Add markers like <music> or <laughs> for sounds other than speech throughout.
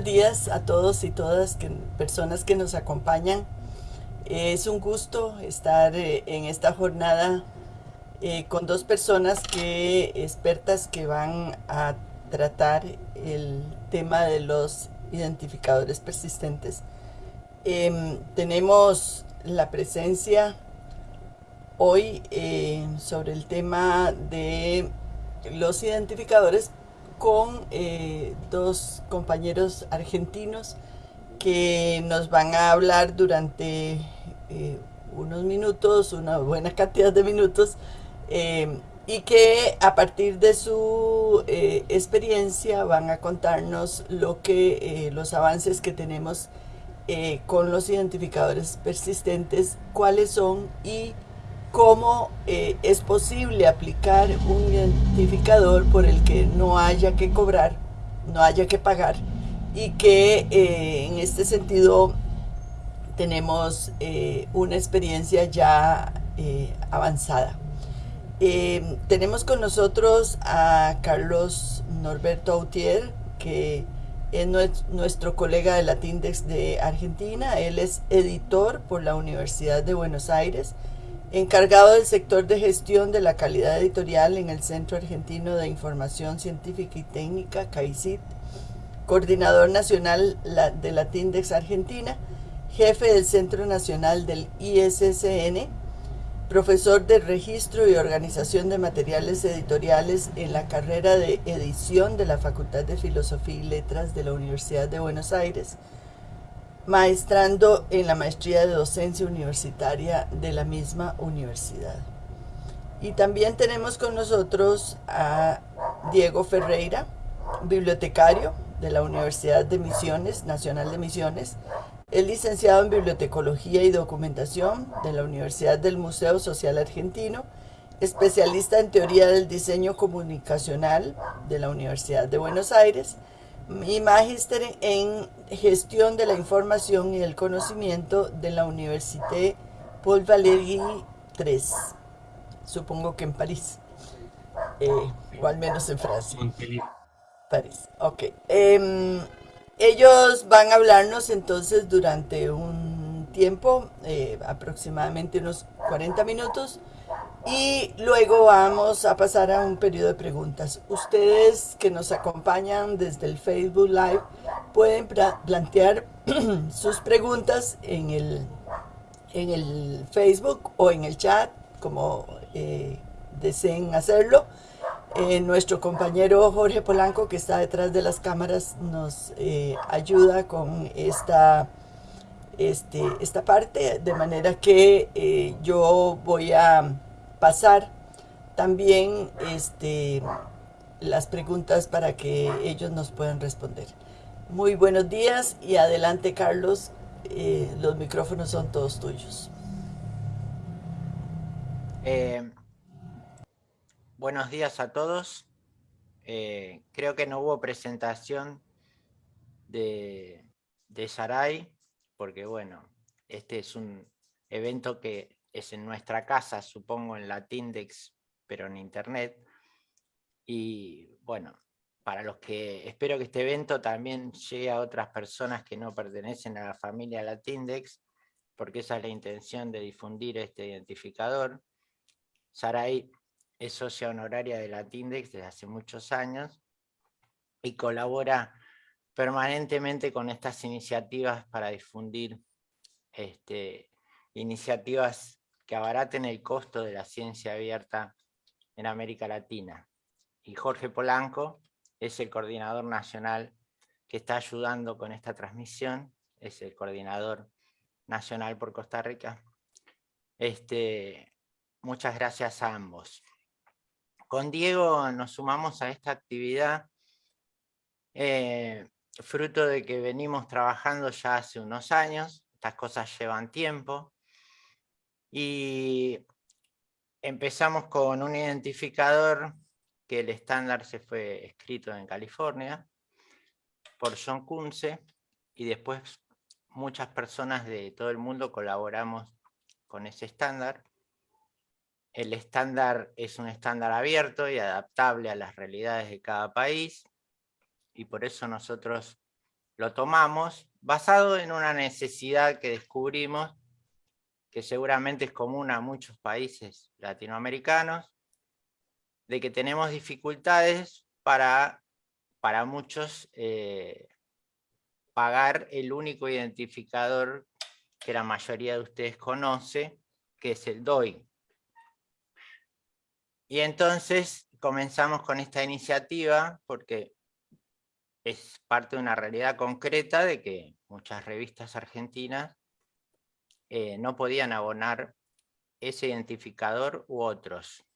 buenos días a todos y todas que, personas que nos acompañan. Es un gusto estar eh, en esta jornada eh, con dos personas que expertas que van a tratar el tema de los identificadores persistentes. Em, tenemos la presencia hoy eh, sobre el tema de los identificadores con eh, dos compañeros argentinos que nos van a hablar durante eh, unos minutos, una buena cantidad de minutos, eh, y que a partir de su experiencia van a contarnos lo que los avances que tenemos con los identificadores persistentes, cuáles son y cómo eh, es posible aplicar un identificador por el que no haya que cobrar, no haya que pagar y que eh, en este sentido tenemos eh, una experiencia ya avanzada. tenemos con nosotros a Carlos Norberto Autier, que es nuestro colega de Latindex de Argentina. Él es editor por la Universidad de Buenos Aires encargado del sector de gestión de la calidad editorial en el Centro Argentino de Información Científica y Técnica, CAICIT, coordinador nacional de la TINDEX Argentina, jefe del Centro Nacional del ISSN, profesor de Registro y Organización de Materiales Editoriales en la carrera de edición de la Facultad de Filosofía y Letras de la Universidad de Buenos Aires, maestrando en la maestría de docencia universitaria de la misma universidad. Y también tenemos con nosotros a Diego Ferreira, bibliotecario de la Universidad de Misiones, Nacional de Misiones, es licenciado en Bibliotecología y Documentación de la Universidad del Museo Social Argentino, especialista en Teoría del Diseño Comunicacional de la Universidad de Buenos Aires, y magíster en gestión de la información y el conocimiento de la Université Paul Valéry III, supongo que en París, eh, o al menos en Francia. París, ok. Em, ellos van a hablarnos entonces durante un tiempo, eh, aproximadamente unos 40 minutos, y luego vamos a pasar a un periodo de preguntas. Ustedes que nos acompañan desde el Facebook Live pueden plantear <clears throat> sus preguntas en el, en el Facebook o en el chat, como eh, deseen hacerlo. Eh, nuestro compañero Jorge Polanco, que está detrás de las cámaras, nos eh, ayuda con esta, este, esta parte, de manera que yo voy a pasar también este, las preguntas para que ellos nos puedan responder. Muy buenos días y adelante Carlos, eh, los micrófonos son todos tuyos. Eh, buenos días a todos. Eh, creo que no hubo presentación de, de Sarai, porque bueno, este es un evento que es en nuestra casa, supongo en Latindex, pero en internet. Y bueno, para los que espero que este evento también llegue a otras personas que no pertenecen a la familia Latindex, porque esa es la intención de difundir este identificador. Sarai es socia honoraria de Latindex desde hace muchos años y colabora permanentemente con estas iniciativas para difundir este, iniciativas que abaraten el costo de la ciencia abierta en América Latina. Y Jorge Polanco es el coordinador nacional que está ayudando con esta transmisión, es el coordinador nacional por Costa Rica. Este, muchas gracias a ambos. Con Diego nos sumamos a esta actividad eh, fruto de que venimos trabajando ya hace unos años, estas cosas llevan tiempo, y empezamos con un identificador que el estándar se fue escrito en California por John Kunze, y después muchas personas de todo el mundo colaboramos con ese estándar. El estándar es un estándar abierto y adaptable a las realidades de cada país, y por eso nosotros lo tomamos, basado en una necesidad que descubrimos, que seguramente es común a muchos países latinoamericanos, de que tenemos dificultades para, para muchos eh, pagar el único identificador que la mayoría de ustedes conoce, que es el DOI. Y entonces comenzamos con esta iniciativa porque es parte de una realidad concreta de que muchas revistas argentinas eh, no podían abonar ese identificador u otros.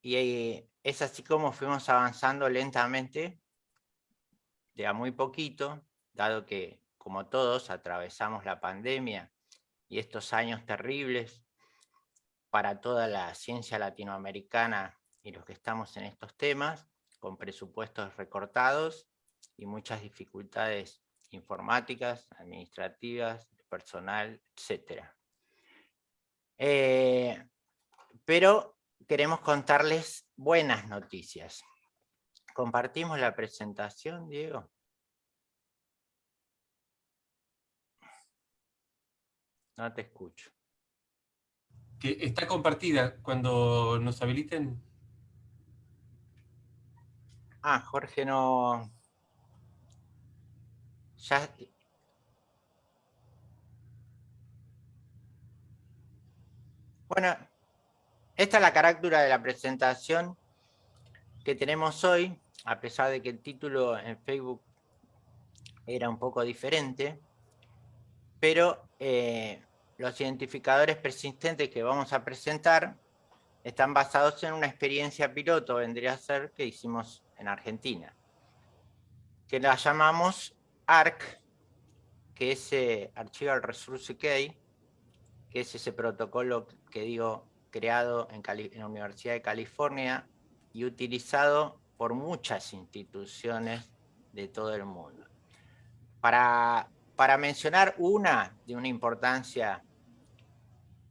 Y eh, es así como fuimos avanzando lentamente, de a muy poquito, dado que, como todos, atravesamos la pandemia y estos años terribles para toda la ciencia latinoamericana y los que estamos en estos temas, con presupuestos recortados y muchas dificultades informáticas, administrativas, personal, etc. Eh, pero queremos contarles buenas noticias. ¿Compartimos la presentación, Diego? No te escucho. Que está compartida. Cuando nos habiliten, Ah, Jorge no... Ya... Bueno, esta es la carátula de la presentación que tenemos hoy, a pesar de que el título en Facebook era un poco diferente, pero eh, los identificadores persistentes que vamos a presentar están basados en una experiencia piloto, vendría a ser, que hicimos en Argentina, que la llamamos ARC, que es eh, Archival Resource Key, que es ese protocolo que digo creado en, la Universidad de California y utilizado por muchas instituciones de todo el mundo. Para, para mencionar una de una importancia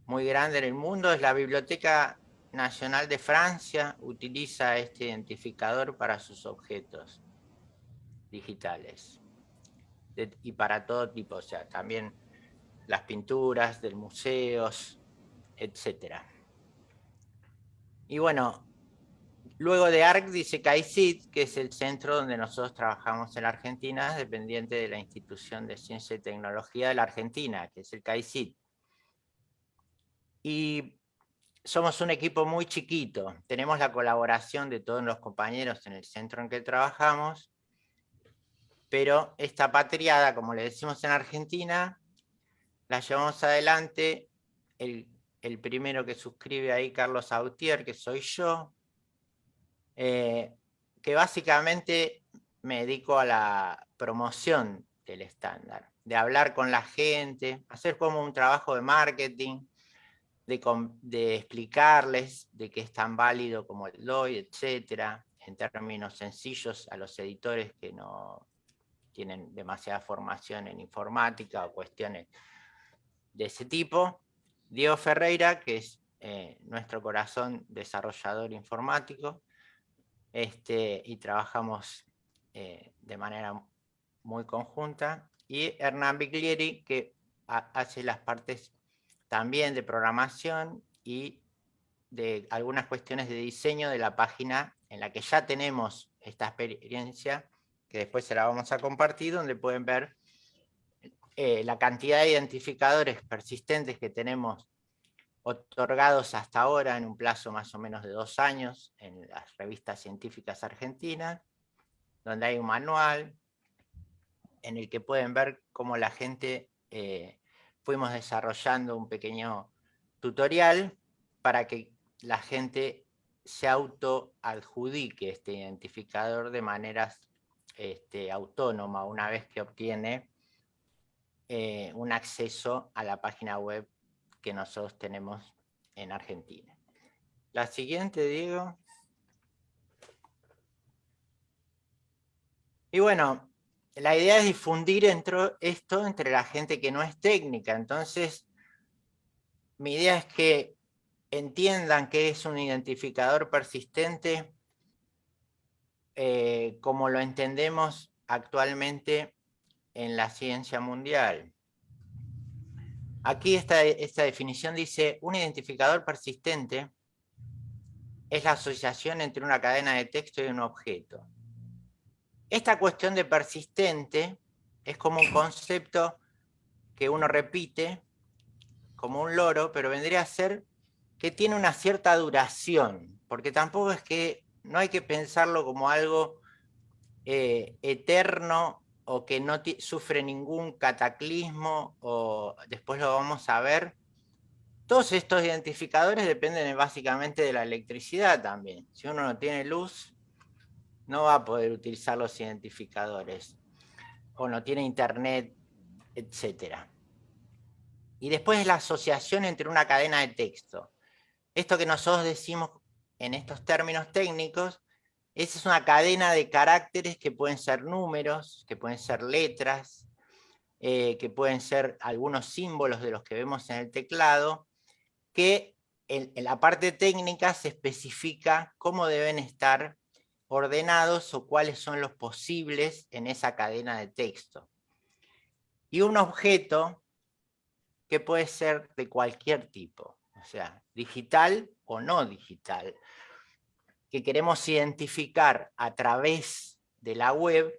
muy grande en el mundo es la Biblioteca Nacional de Francia utiliza este identificador para sus objetos digitales y para todo tipo, o sea, también las pinturas del museos, etc. Y bueno, luego de ARC dice CAICIT, que es el centro donde nosotros trabajamos en la Argentina, dependiente de la Institución de Ciencia y Tecnología de la Argentina, que es el CAICIT. Y somos un equipo muy chiquito, tenemos la colaboración de todos los compañeros en el centro en que trabajamos, pero esta patriada, como le decimos en Argentina, la llevamos adelante el, el primero que suscribe ahí, Carlos Autier, que soy yo, eh, que básicamente me dedico a la promoción del estándar, de hablar con la gente, hacer como un trabajo de marketing, de, explicarles de qué es tan válido como el DOI, etcétera, en términos sencillos a los editores que no tienen demasiada formación en informática o cuestiones de ese tipo. Diego Ferreira, que es eh, nuestro corazón desarrollador informático, este, y trabajamos eh, de manera muy conjunta. Y Hernán Biglieri, que hace las partes también de programación y de algunas cuestiones de diseño de la página en la que ya tenemos esta experiencia, que después se la vamos a compartir, donde pueden ver eh, la cantidad de identificadores persistentes que tenemos otorgados hasta ahora en un plazo más o menos de dos años en las revistas científicas argentinas, donde hay un manual en el que pueden ver cómo la gente eh, fuimos desarrollando un pequeño tutorial para que la gente se auto-adjudique este identificador de manera este, autónoma una vez que obtiene eh, un acceso a la página web que nosotros tenemos en Argentina. La siguiente, Diego. Y bueno, la idea es difundir esto entre la gente que no es técnica. Entonces, mi idea es que entiendan que es un identificador persistente eh, como lo entendemos actualmente en la ciencia mundial. Aquí esta, esta definición dice, un identificador persistente es la asociación entre una cadena de texto y un objeto. Esta cuestión de persistente es como un concepto que uno repite como un loro, pero vendría a ser que tiene una cierta duración, porque tampoco es que, no hay que pensarlo como algo eh, eterno o que no sufre ningún cataclismo, o después lo vamos a ver. Todos estos identificadores dependen básicamente de la electricidad también. Si uno no tiene luz, no va a poder utilizar los identificadores, o no tiene internet, etc. Y después es la asociación entre una cadena de texto. Esto que nosotros decimos en estos términos técnicos, es una cadena de caracteres que pueden ser números, que pueden ser letras, eh, que pueden ser algunos símbolos de los que vemos en el teclado, que en la parte técnica se especifica cómo deben estar ordenados o cuáles son los posibles en esa cadena de texto. Y un objeto que puede ser de cualquier tipo, o sea, digital o no digital, que queremos identificar a través de la web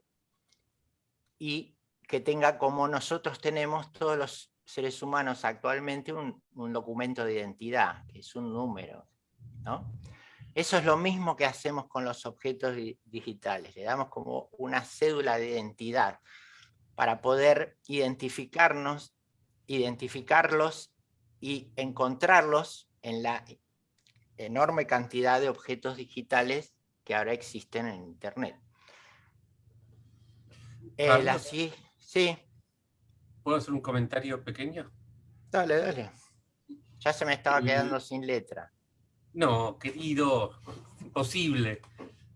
y que tenga como nosotros tenemos todos los seres humanos actualmente un, documento de identidad, que es un número. ¿no? Eso es lo mismo que hacemos con los objetos digitales, le damos como una cédula de identidad para poder identificarnos, identificarlos y encontrarlos en la enorme cantidad de objetos digitales que ahora existen en Internet. Eh, sí, ¿Puedo hacer un comentario pequeño? Dale, dale. Ya se me estaba quedando sin letra. No, querido, imposible.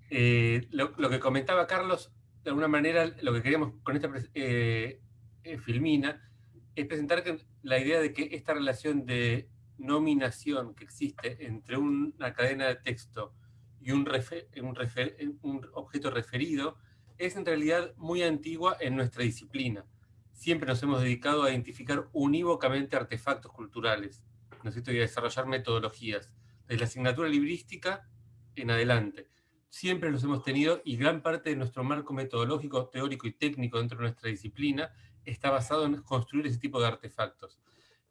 Eh, lo, que comentaba Carlos, de alguna manera, lo que queríamos con esta eh, eh, filmina, es presentar la idea de que esta relación de nominación que existe entre una cadena de texto y un, objeto referido es en realidad muy antigua en nuestra disciplina. Siempre nos hemos dedicado a identificar unívocamente artefactos culturales, necesito desarrollar metodologías de la asignatura librística en adelante. Siempre los hemos tenido y gran parte de nuestro marco metodológico, teórico y técnico dentro de nuestra disciplina está basado en construir ese tipo de artefactos.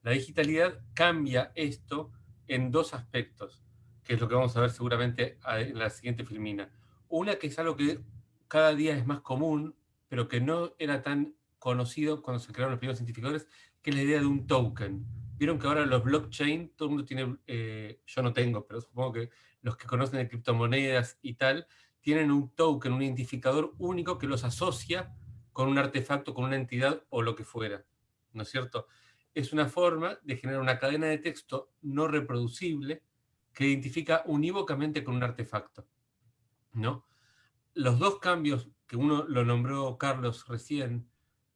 La digitalidad cambia esto en dos aspectos, que es lo que vamos a ver seguramente en la siguiente filmina. Una que es algo que cada día es más común, pero que no era tan conocido cuando se crearon los primeros identificadores, que es la idea de un token, Vieron que ahora los blockchain, todo el mundo tiene, eh, yo no tengo, pero supongo que los que conocen de criptomonedas y tal, tienen un token, un identificador único que los asocia con un artefacto, con una entidad o lo que fuera, ¿no es cierto? Es una forma de generar una cadena de texto no reproducible que identifica unívocamente con un artefacto, ¿no? Los dos cambios, que uno lo nombró Carlos recién,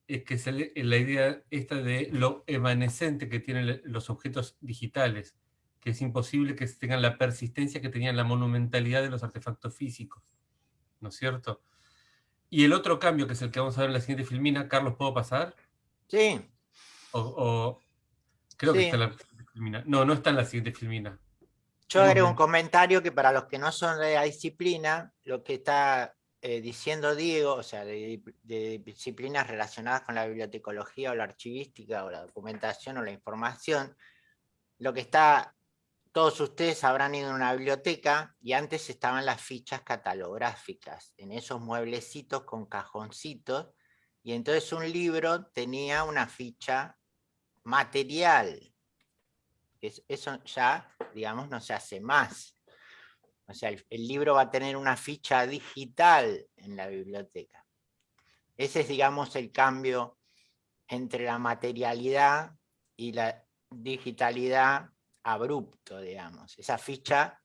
es que es la idea esta de lo evanescente que tienen los objetos digitales, que es imposible que tengan la persistencia que tenían la monumentalidad de los artefactos físicos, ¿no es cierto? Y el otro cambio, que es el que vamos a ver en la siguiente filmina, Carlos, ¿puedo pasar? Sí. O, creo que está en la siguiente filmina. No, no está en la siguiente filmina. Yo haré un comentario que para los que no son de la disciplina, lo que está eh, diciendo Diego, o sea, de, disciplinas relacionadas con la bibliotecología o la archivística o la documentación o la información, lo que está, todos ustedes habrán ido a una biblioteca y antes estaban las fichas catalográficas, en esos mueblecitos con cajoncitos, y entonces un libro tenía una ficha material, eso ya, digamos, no se hace más. O sea, el, libro va a tener una ficha digital en la biblioteca. Ese es, digamos, el cambio entre la materialidad y la digitalidad abrupto, digamos. Esa ficha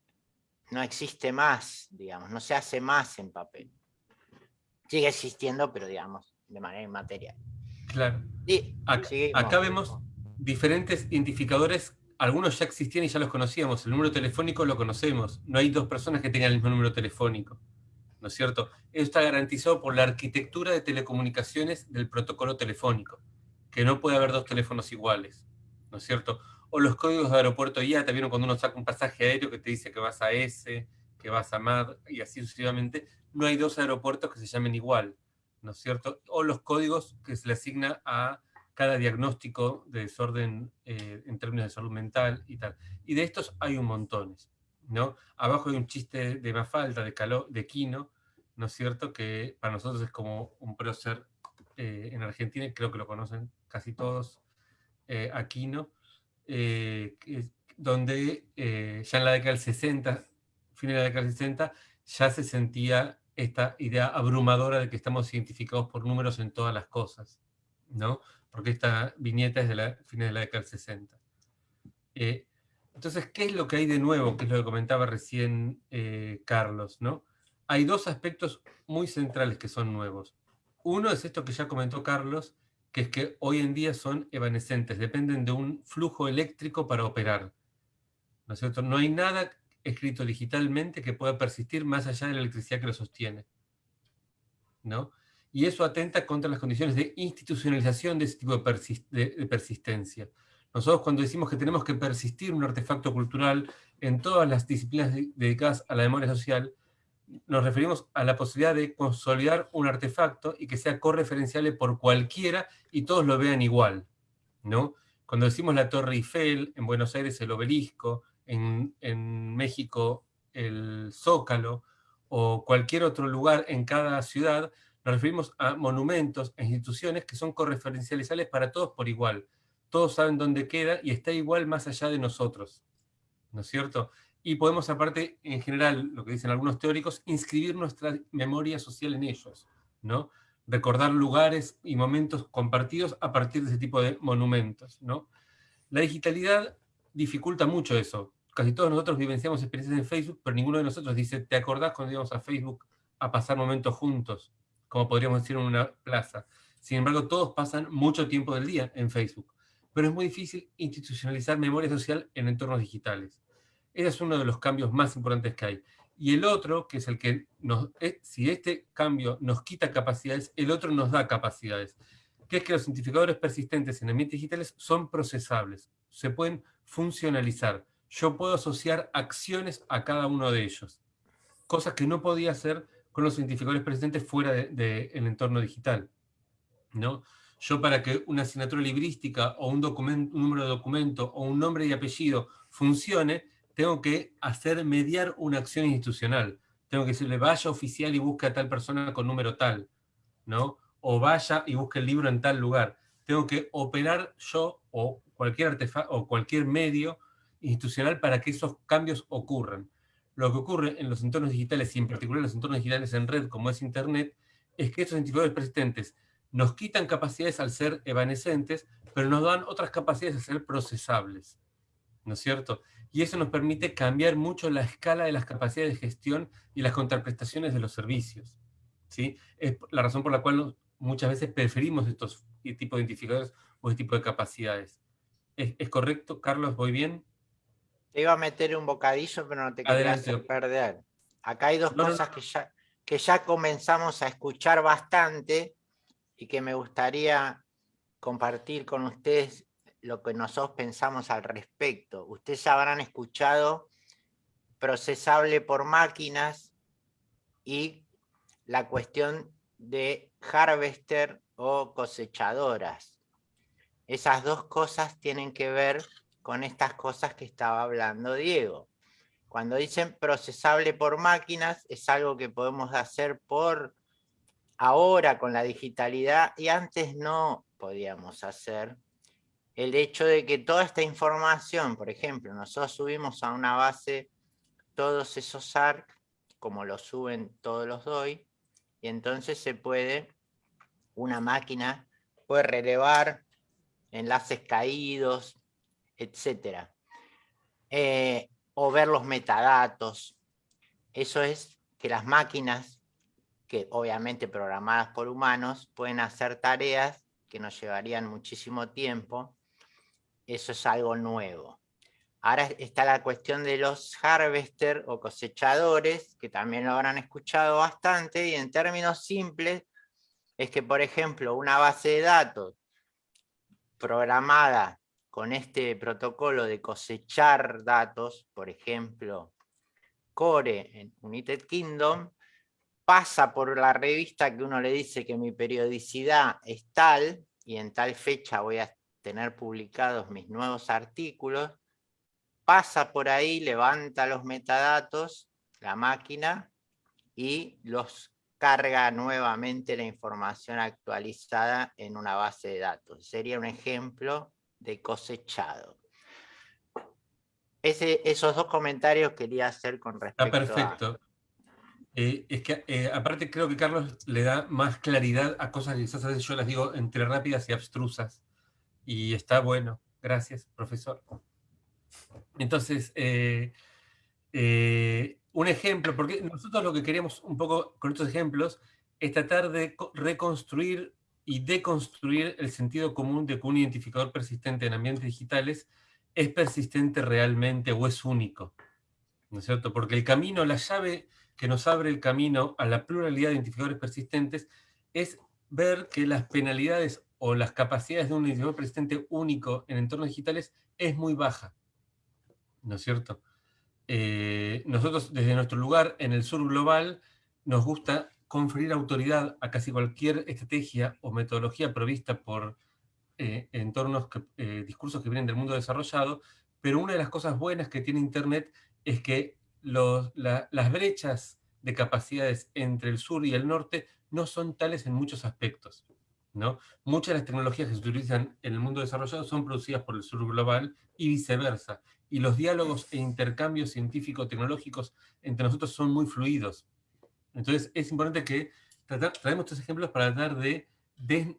no existe más, digamos, no se hace más en papel. Sigue existiendo, pero digamos, de manera inmaterial. Claro. Acá vemos diferentes identificadores algunos ya existían y ya los conocíamos. El número telefónico lo conocemos. No hay dos personas que tengan el mismo número telefónico. ¿No es cierto? Esto está garantizado por la arquitectura de telecomunicaciones del protocolo telefónico, que no puede haber dos teléfonos iguales. ¿No es cierro? O los códigos de aeropuerto ya, también cuando uno saca un pasaje aéreo que te dice que vas a S, que vas a MAD, y así sucesivamente, no hay dos aeropuertos que se llamen igual, ¿no es cierto? O los códigos que se le asigna a cada diagnóstico de desorden eh, en términos de salud mental y tal. Y de estos hay un montones, ¿no? Abajo hay un chiste de Mafalda, de, Caló, de Quino, ¿no es cierto? Que para nosotros es como un prócer eh, en Argentina, creo que lo conocen casi todos, eh, Aquino, donde ya en la década del 60, fin de la década del 60, ya se sentía esta idea abrumadora de que estamos identificados por números en todas las cosas, ¿no? Porque esta viñeta es de la fines de la década del 60. Eh, entonces, ¿qué es lo que hay de nuevo? Que es lo que comentaba recién eh, Carlos, ¿no? Hay dos aspectos muy centrales que son nuevos. Uno es esto que ya comentó Carlos, que es que hoy en día son evanescentes, dependen de un flujo eléctrico para operar. ¿No es cierto? No hay nada escrito digitalmente que pueda persistir más allá de la electricidad que lo sostiene. ¿No? Y eso atenta contra las condiciones de institucionalización de ese tipo de, persistencia. Nosotros cuando decimos que tenemos que persistir un artefacto cultural en todas las disciplinas dedicadas a la memoria social, nos referimos a la posibilidad de consolidar un artefacto y que sea correferenciable por cualquiera y todos lo vean igual. ¿no? Cuando decimos la Torre Eiffel, en Buenos Aires el obelisco, en, en México el Zócalo, o cualquier otro lugar en cada ciudad, nos referimos a monumentos e instituciones que son correferenciales para todos por igual. Todos saben dónde queda y está igual más allá de nosotros. ¿No es cierto? Y podemos aparte, en general, lo que dicen algunos teóricos, inscribir nuestra memoria social en ellos, ¿no? Recordar lugares y momentos compartidos a partir de ese tipo de monumentos, ¿no? La digitalidad dificulta mucho eso. Casi todos nosotros vivenciamos experiencias en Facebook, pero ninguno de nosotros dice, ¿te acordás cuando íbamos a Facebook a pasar momentos juntos? Como podríamos decir en una plaza. Sin embargo, todos pasan mucho tiempo del día en Facebook, pero es muy difícil institucionalizar memoria social en entornos digitales. Ese es uno de los cambios más importantes que hay. Y el otro, que es el que nos, eh, si este cambio nos quita capacidades, el otro nos da capacidades, que es que los identificadores persistentes en ambientes digitales son procesables, se pueden funcionalizar. Yo puedo asociar acciones a cada uno de ellos, cosas que no podía hacer con los identificadores presentes fuera del de, entorno digital. ¿no? Yo para que una asignatura librística o un número de documento o un nombre y apellido funcione, tengo que hacer mediar una acción institucional. Tengo que decirle, vaya oficial y busque a tal persona con número tal, ¿no? O vaya y busque el libro en tal lugar. Tengo que operar yo o cualquier artefacto o cualquier medio institucional para que esos cambios ocurran. Lo que ocurre en los entornos digitales y en particular en los entornos digitales en red como es Internet, es que estos identificadores persistentes nos quitan capacidades al ser evanescentes, pero nos dan otras capacidades a ser procesables. ¿No es cierto? Y eso nos permite cambiar mucho la escala de las capacidades de gestión y las contraprestaciones de los servicios. ¿sí? Es la razón por la cual muchas veces preferimos estos tipos de identificadores o este tipo de capacidades. ¿Es, correcto, Carlos? ¿Voy bien? Te iba a meter un bocadillo, pero no te quería hacer perder. Acá hay dos cosas Que, ya, que ya comenzamos a escuchar bastante y que me gustaría compartir con ustedes lo que nosotros pensamos al respecto. Ustedes habrán escuchado procesable por máquinas y la cuestión de harvester o cosechadoras. Esas dos cosas tienen que ver con estas cosas que estaba hablando Diego. Cuando dicen procesable por máquinas, es algo que podemos hacer por ahora con la digitalidad y antes no podíamos hacer. El hecho de que toda esta información, por ejemplo, nosotros subimos a una base todos esos ARC, como lo suben todos los DOI, y entonces se puede, una máquina puede relevar enlaces caídos, etc. Eh, o ver los metadatos. Eso es que las máquinas, que obviamente programadas por humanos, pueden hacer tareas que nos llevarían muchísimo tiempo. Eso es algo nuevo. Ahora está la cuestión de los harvester o cosechadores, que también lo habrán escuchado bastante, y en términos simples, es que, por ejemplo, una base de datos programada con este protocolo de cosechar datos, por ejemplo, Core en United Kingdom, pasa por la revista que uno le dice que mi periodicidad es tal, y en tal fecha voy a tener publicados mis nuevos artículos, pasa por ahí, levanta los metadatos, la máquina, y los carga nuevamente la información actualizada en una base de datos. Sería un ejemplo de cosechado. Ese, esos dos comentarios quería hacer con respecto Está perfecto. Eh, es que eh, aparte creo que Carlos le da más claridad a cosas que quizás a veces yo las digo entre rápidas y abstrusas. Y está bueno. Gracias, profesor. Entonces, eh, un ejemplo, porque nosotros lo que queremos un poco con estos ejemplos es tratar de reconstruir y deconstruir el sentido común de que un identificador persistente en ambientes digitales es persistente realmente o es único. ¿No es cierto? Porque el camino, la llave que nos abre el camino a la pluralidad de identificadores persistentes es ver que las penalidades o las capacidades de un identificador persistente único en entornos digitales es muy baja. ¿no es cierto? Eh, nosotros desde nuestro lugar en el sur global nos gusta conferir autoridad a casi cualquier estrategia o metodología provista por eh, entornos, eh, discursos que vienen del mundo desarrollado, pero una de las cosas buenas que tiene Internet es que las brechas de capacidades entre el sur y el norte no son tales en muchos aspectos. ¿no? Muchas de las tecnologías que se utilizan en el mundo desarrollado son producidas por el sur global y viceversa y los diálogos e intercambios científico-tecnológicos entre nosotros son muy fluidos. Entonces es importante que traemos estos ejemplos para tratar de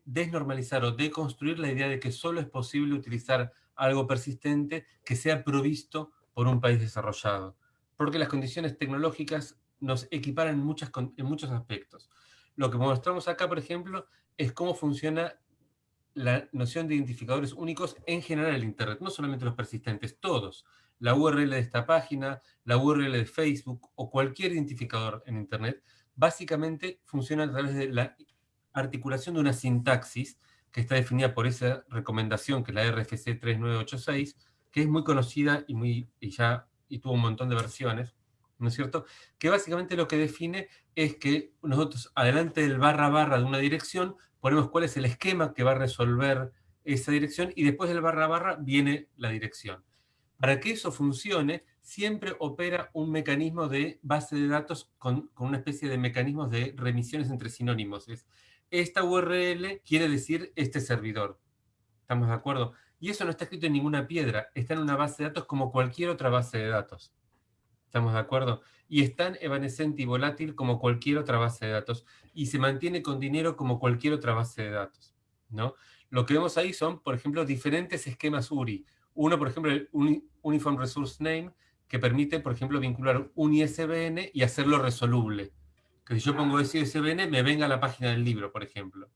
desnormalizar o deconstruir la idea de que solo es posible utilizar algo persistente que sea provisto por un país desarrollado. Porque las condiciones tecnológicas nos equiparan en, muchas, en muchos aspectos. Lo que mostramos acá, por ejemplo, es cómo funciona la noción de identificadores únicos en general en Internet, no solamente los persistentes, todos. La URL de esta página, la URL de Facebook o cualquier identificador en Internet, básicamente funciona a través de la articulación de una sintaxis que está definida por esa recomendación, que es la RFC 3986, que es muy conocida y, muy, y ya y tuvo un montón de versiones, ¿no es cierto? Que básicamente lo que define es que nosotros, adelante del barra barra de una dirección, ponemos cuál es el esquema que va a resolver esa dirección y después del barra barra viene la dirección. Para que eso funcione, siempre opera un mecanismo de base de datos con, una especie de mecanismos de remisiones entre sinónimos. Es, esta URL quiere decir este servidor. ¿Estamos de acuerdo? Y eso no está escrito en ninguna piedra, está en una base de datos como cualquier otra base de datos. ¿Estamos de acuerdo? Y es tan evanescente y volátil como cualquier otra base de datos. Y se mantiene con dinero como cualquier otra base de datos. ¿no? Lo que vemos ahí son, por ejemplo, diferentes esquemas URI. Uno, por ejemplo, el Uniform Resource Name, que permite, por ejemplo, vincular un ISBN y hacerlo resoluble. Que si yo pongo ese ISBN, me venga a la página del libro, por ejemplo.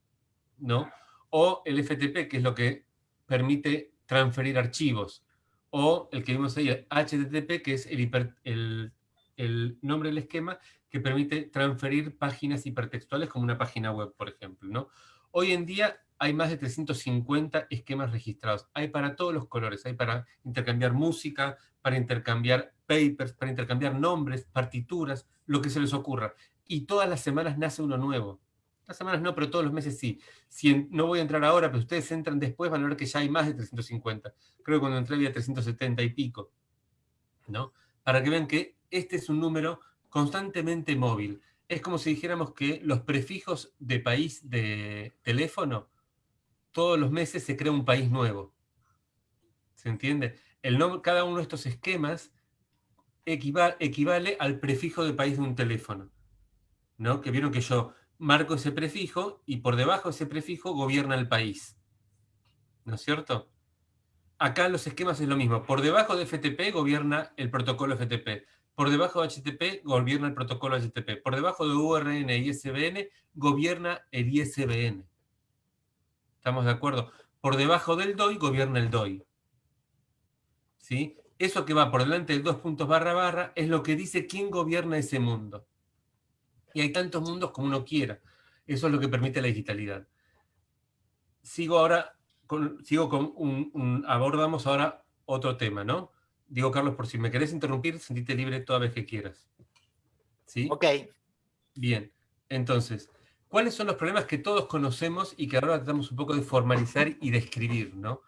¿no? O el FTP, que es lo que permite transferir archivos. O el que vimos ahí, el HTTP, que es el, el, nombre del esquema que permite transferir páginas hipertextuales como una página web, por ejemplo. ¿no? Hoy en día hay más de 350 esquemas registrados. Hay para todos los colores. Hay para intercambiar música, para intercambiar papers, para intercambiar nombres, partituras, lo que se les ocurra. Y todas las semanas nace uno nuevo. Las semanas no, pero todos los meses sí. Si no voy a entrar ahora, pero ustedes entran después, van a ver que ya hay más de 350. Creo que cuando entré había 370 y pico. ¿no? Para que vean que este es un número constantemente móvil. Es como si dijéramos que los prefijos de país de teléfono todos los meses se crea un país nuevo. ¿Se entiende? El cada uno de estos esquemas equivale, al prefijo de país de un teléfono. ¿no? Que vieron que yo marco ese prefijo y por debajo de ese prefijo gobierna el país. ¿No es cierto? Acá los esquemas es lo mismo. Por debajo de FTP gobierna el protocolo FTP. Por debajo de HTTP gobierna el protocolo HTTP. Por debajo de URN y ISBN gobierna el ISBN. ¿Estamos de acuerdo? Por debajo del DOI gobierna el DOI. ¿Sí? Eso que va por delante del dos puntos barra barra es lo que dice quién gobierna ese mundo. Y hay tantos mundos como uno quiera. Eso es lo que permite la digitalidad. Sigo ahora, con, sigo con un, abordamos ahora otro tema, ¿no? Digo, Carlos, por si me querés interrumpir, sentite libre toda vez que quieras. ¿Sí? Ok. Bien. Entonces, ¿Cuáles son los problemas que todos conocemos y que ahora tratamos un poco de formalizar y describir? ¿no?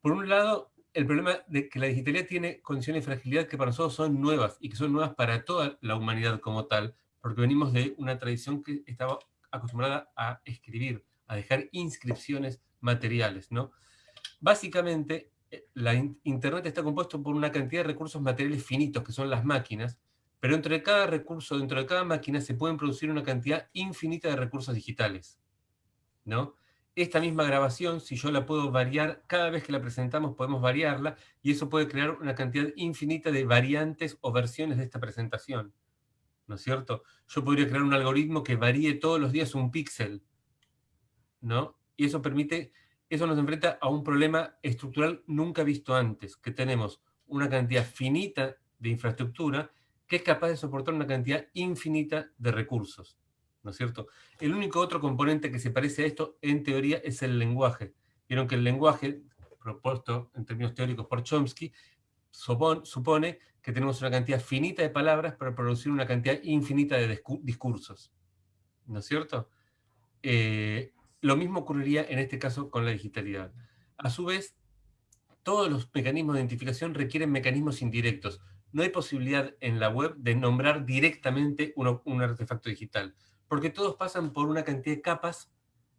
Por un lado, el problema de que la digitalidad tiene condiciones de fragilidad que para nosotros son nuevas y que son nuevas para toda la humanidad como tal, porque venimos de una tradición que estaba acostumbrada a escribir, a dejar inscripciones materiales. ¿no? Básicamente, eh, la Internet está compuesto por una cantidad de recursos materiales finitos, que son las máquinas, pero entre cada recurso, dentro de cada máquina, se pueden producir una cantidad infinita de recursos digitales. ¿no? Esta misma grabación, si yo la puedo variar, cada vez que la presentamos podemos variarla, y eso puede crear una cantidad infinita de variantes o versiones de esta presentación. ¿No es cierto? Yo podría crear un algoritmo que varíe todos los días un píxel. ¿no? Y eso permite, eso nos enfrenta a un problema estructural nunca visto antes, que tenemos una cantidad finita de infraestructura que es capaz de soportar una cantidad infinita de recursos. ¿No es cierto? El único otro componente que se parece a esto, en teoría, es el lenguaje. Vieron que el lenguaje, propuesto en términos teóricos por Chomsky, supone que tenemos una cantidad finita de palabras para producir una cantidad infinita de discursos. ¿No es cierto? Eh, lo mismo ocurriría en este caso con la digitalidad. A su vez, todos los mecanismos de identificación requieren mecanismos indirectos no hay posibilidad en la web de nombrar directamente un artefacto digital, porque todos pasan por una cantidad de capas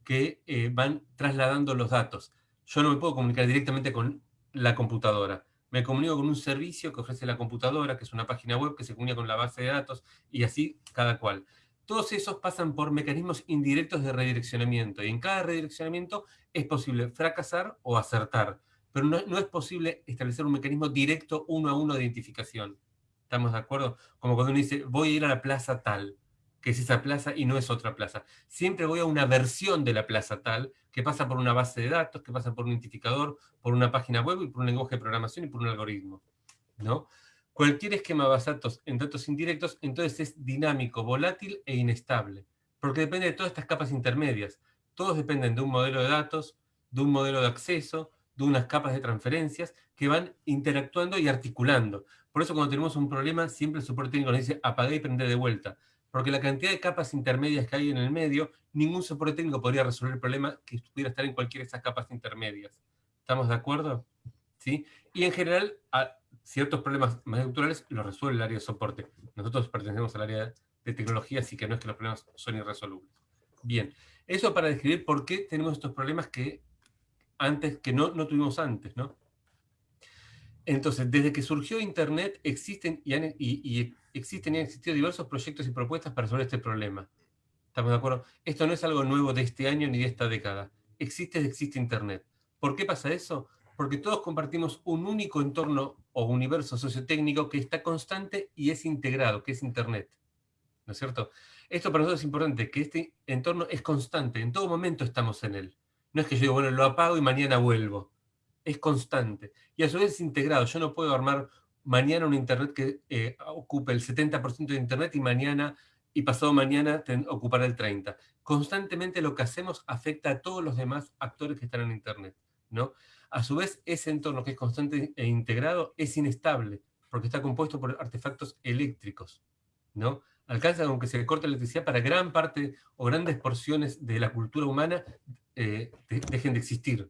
que eh, van trasladando los datos. Yo no me puedo comunicar directamente con la computadora. Me comunico con un servicio que ofrece la computadora, que es una página web que se comunica con la base de datos, y así cada cual. Todos esos pasan por mecanismos indirectos de redireccionamiento, y en cada redireccionamiento es posible fracasar o acertar pero no, es posible establecer un mecanismo directo uno a uno de identificación. ¿Estamos de acuerdo? Como cuando uno dice, voy a ir a la plaza tal, que es esa plaza y no es otra plaza. Siempre voy a una versión de la plaza tal, que pasa por una base de datos, que pasa por un identificador, por una página web y por un lenguaje de programación y por un algoritmo. ¿no? Cualquier esquema basado en datos indirectos, entonces es dinámico, volátil e inestable, porque depende de todas estas capas intermedias. Todos dependen de un modelo de datos, de un modelo de acceso, de unas capas de transferencias que van interactuando y articulando. Por eso cuando tenemos un problema, siempre el soporte técnico nos dice apagar y prender de vuelta. Porque la cantidad de capas intermedias que hay en el medio, ningún soporte técnico podría resolver el problema que pudiera estar en cualquiera de esas capas intermedias. ¿Estamos de acuerdo? ¿Sí? Y en general, ciertos problemas más estructurales los resuelve el área de soporte. Nosotros pertenecemos al área de tecnología, así que no es que los problemas son irresolubles. Bien, eso para describir por qué tenemos estos problemas que antes que no, no tuvimos antes, ¿no? Entonces, desde que surgió Internet, existen y, y, existen y han existido diversos proyectos y propuestas para resolver este problema. ¿Estamos de acuerdo? Esto no es algo nuevo de este año ni de esta década. Existe, existe Internet. ¿Por qué pasa eso? Porque todos compartimos un único entorno o universo sociotécnico que está constante y es integrado, que es Internet. ¿No es cierto? Esto para nosotros es importante, que este entorno es constante, en todo momento estamos en él. No es que yo bueno, lo apago y mañana vuelvo. Es constante. Y a su vez es integrado. Yo no puedo armar mañana un Internet que eh, ocupe el 70% de Internet y mañana y pasado mañana ocupará el 30%. Constantemente lo que hacemos afecta a todos los demás actores que están en Internet. ¿no? A su vez, ese entorno que es constante e integrado es inestable, porque está compuesto por artefactos eléctricos. ¿no? Alcanza con que se corte la electricidad para gran parte o grandes porciones de la cultura humana eh, dejen de existir.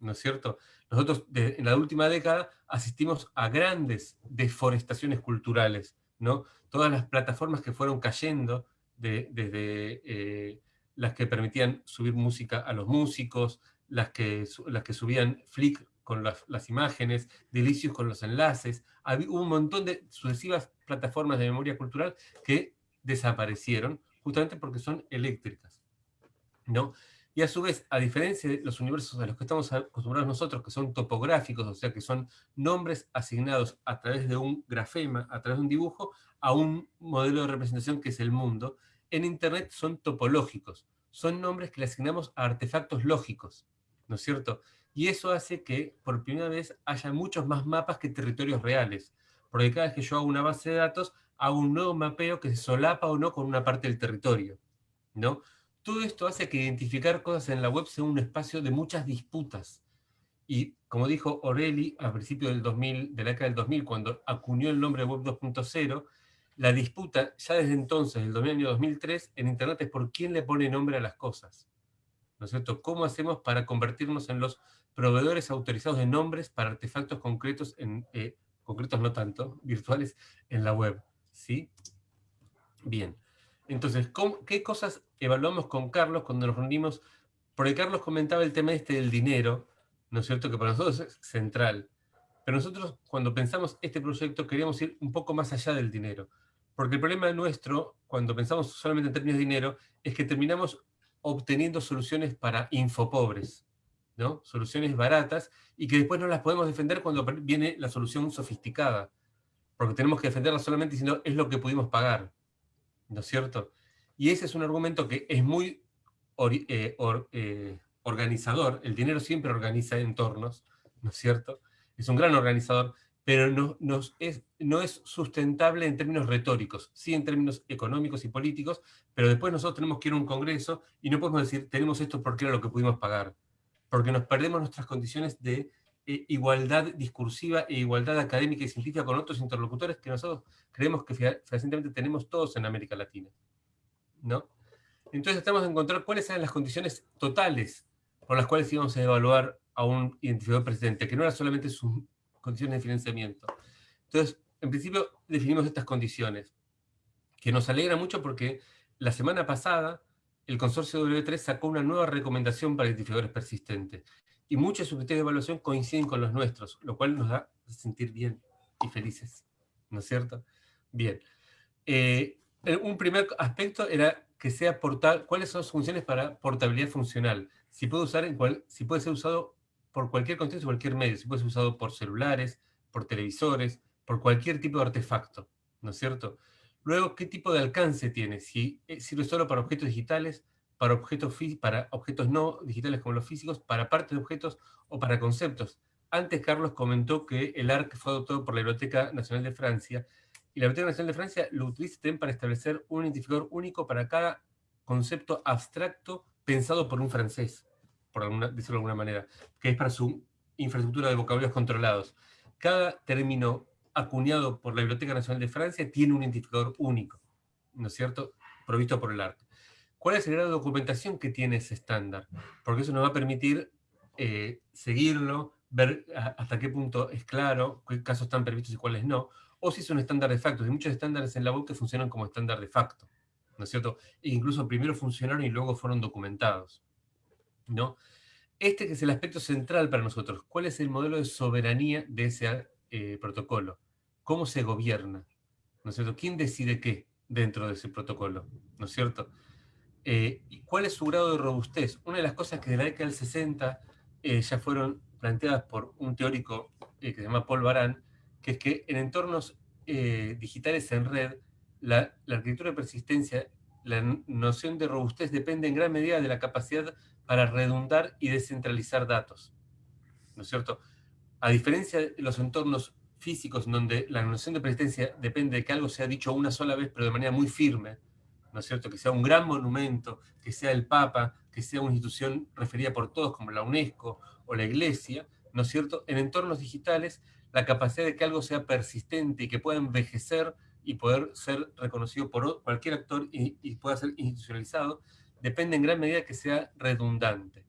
¿No es cierto? Nosotros en la última década asistimos a grandes deforestaciones culturales, ¿no? Todas las plataformas que fueron cayendo desde eh, las que permitían subir música a los músicos, las que, las que subían Flick con las, imágenes, Delicios con los enlaces. hubo un montón de sucesivas plataformas de memoria cultural que desaparecieron justamente porque son eléctricas. ¿no? Y a su vez, a diferencia de los universos a los que estamos acostumbrados nosotros, que son topográficos, o sea, que son nombres asignados a través de un grafema, a través de un dibujo, a un modelo de representación que es el mundo, en Internet son topológicos. Son nombres que le asignamos a artefactos lógicos. ¿no es cierto? Y eso hace que por primera vez haya muchos más mapas que territorios reales, porque cada vez que yo hago una base de datos, hago un nuevo mapeo que se solapa o no con una parte del territorio, ¿no? Todo esto hace que identificar cosas en la web sea un espacio de muchas disputas. Y como dijo Orelli al principio del 2000, de la década del 2000, cuando acuñó el nombre Web 2.0, la disputa ya desde entonces, el año 2003, en Internet es por quién le pone nombre a las cosas. ¿no es cierto? ¿Cómo hacemos para convertirnos en los proveedores autorizados de nombres para artefactos concretos, en, eh, concretos no tanto, virtuales, en la web? ¿Sí? Bien. Entonces, ¿qué cosas evaluamos con Carlos cuando nos reunimos? Porque Carlos comentaba el tema este del dinero, ¿no es cierto? Que para nosotros es central. Pero nosotros, cuando pensamos este proyecto, queríamos ir un poco más allá del dinero. Porque el problema nuestro, cuando pensamos solamente en términos de dinero, es que terminamos obteniendo soluciones para infopobres, ¿no? Soluciones baratas y que después no las podemos defender cuando viene la solución sofisticada, porque tenemos que defenderla solamente diciendo es lo que pudimos pagar, ¿no es cierto? Y ese es un argumento que es muy eh, eh, organizador, el dinero siempre organiza entornos, ¿no es cierto? Es un gran organizador, pero no, nos es, no es sustentable en términos retóricos, sí en términos económicos y políticos, pero después nosotros tenemos que ir a un congreso y no podemos decir, tenemos esto porque era lo que pudimos pagar, porque nos perdemos nuestras condiciones de eh, igualdad discursiva e igualdad académica y científica con otros interlocutores que nosotros creemos que fehacientemente tenemos todos en América Latina. ¿no? Entonces estamos a encontrar cuáles eran las condiciones totales por las cuales íbamos a evaluar a un identificador presidente, que no era solamente su condiciones de financiamiento. Entonces, en principio definimos estas condiciones, que nos alegra mucho porque la semana pasada el consorcio W3 sacó una nueva recomendación para identificadores persistentes. Y muchos de sus criterios de evaluación coinciden con los nuestros, lo cual nos da sentir bien y felices. ¿No es cierto? Bien. Eh, un primer aspecto era que sea portal, cuáles son sus funciones para portabilidad funcional. Si puede, usar en cual, si puede ser usado por cualquier contexto, cualquier medio. Si puede ser usado por celulares, por televisores, por cualquier tipo de artefacto, ¿no es cierto? Luego, ¿qué tipo de alcance tiene? Si eh, sirve solo para objetos digitales, para objetos, para objetos no digitales como los físicos, para partes de objetos o para conceptos. Antes Carlos comentó que el ARC fue adoptado por la Biblioteca Nacional de Francia, y la Biblioteca Nacional de Francia lo utiliza para establecer un identificador único para cada concepto abstracto pensado por un francés por alguna, decirlo de alguna manera, que es para su infraestructura de vocabularios controlados. Cada término acuñado por la Biblioteca Nacional de Francia tiene un identificador único, ¿no es cierto?, provisto por el arte. ¿Cuál es el grado de documentación que tiene ese estándar? Porque eso nos va a permitir eh, seguirlo, ver hasta qué punto es claro, qué casos están previstos y cuáles no, o si es un estándar de facto. Hay muchos estándares en la web que funcionan como estándar de facto, ¿no es cierto? E incluso primero funcionaron y luego fueron documentados. ¿no? Este que es el aspecto central para nosotros. ¿Cuál es el modelo de soberanía de ese eh, protocolo? ¿Cómo se gobierna? ¿No es cierto? ¿Quién decide qué dentro de ese protocolo? ¿No es cierto? Eh, ¿Cuál es su grado de robustez? Una de las cosas que de la década del 60 eh, ya fueron planteadas por un teórico que se llama Paul Baran, que es que en entornos digitales en red, la, la arquitectura de persistencia, la noción de robustez depende en gran medida de la capacidad para redundar y descentralizar datos. ¿No es cierto? A diferencia de los entornos físicos donde la noción de persistencia depende de que algo sea dicho una sola vez, pero de manera muy firme, ¿no es cierto? Que sea un gran monumento, que sea el Papa, que sea una institución referida por todos como la UNESCO o la Iglesia, ¿no es cierto? En entornos digitales, la capacidad de que algo sea persistente y que pueda envejecer y poder ser reconocido por cualquier actor y, y pueda ser institucionalizado, depende en gran medida que sea redundante,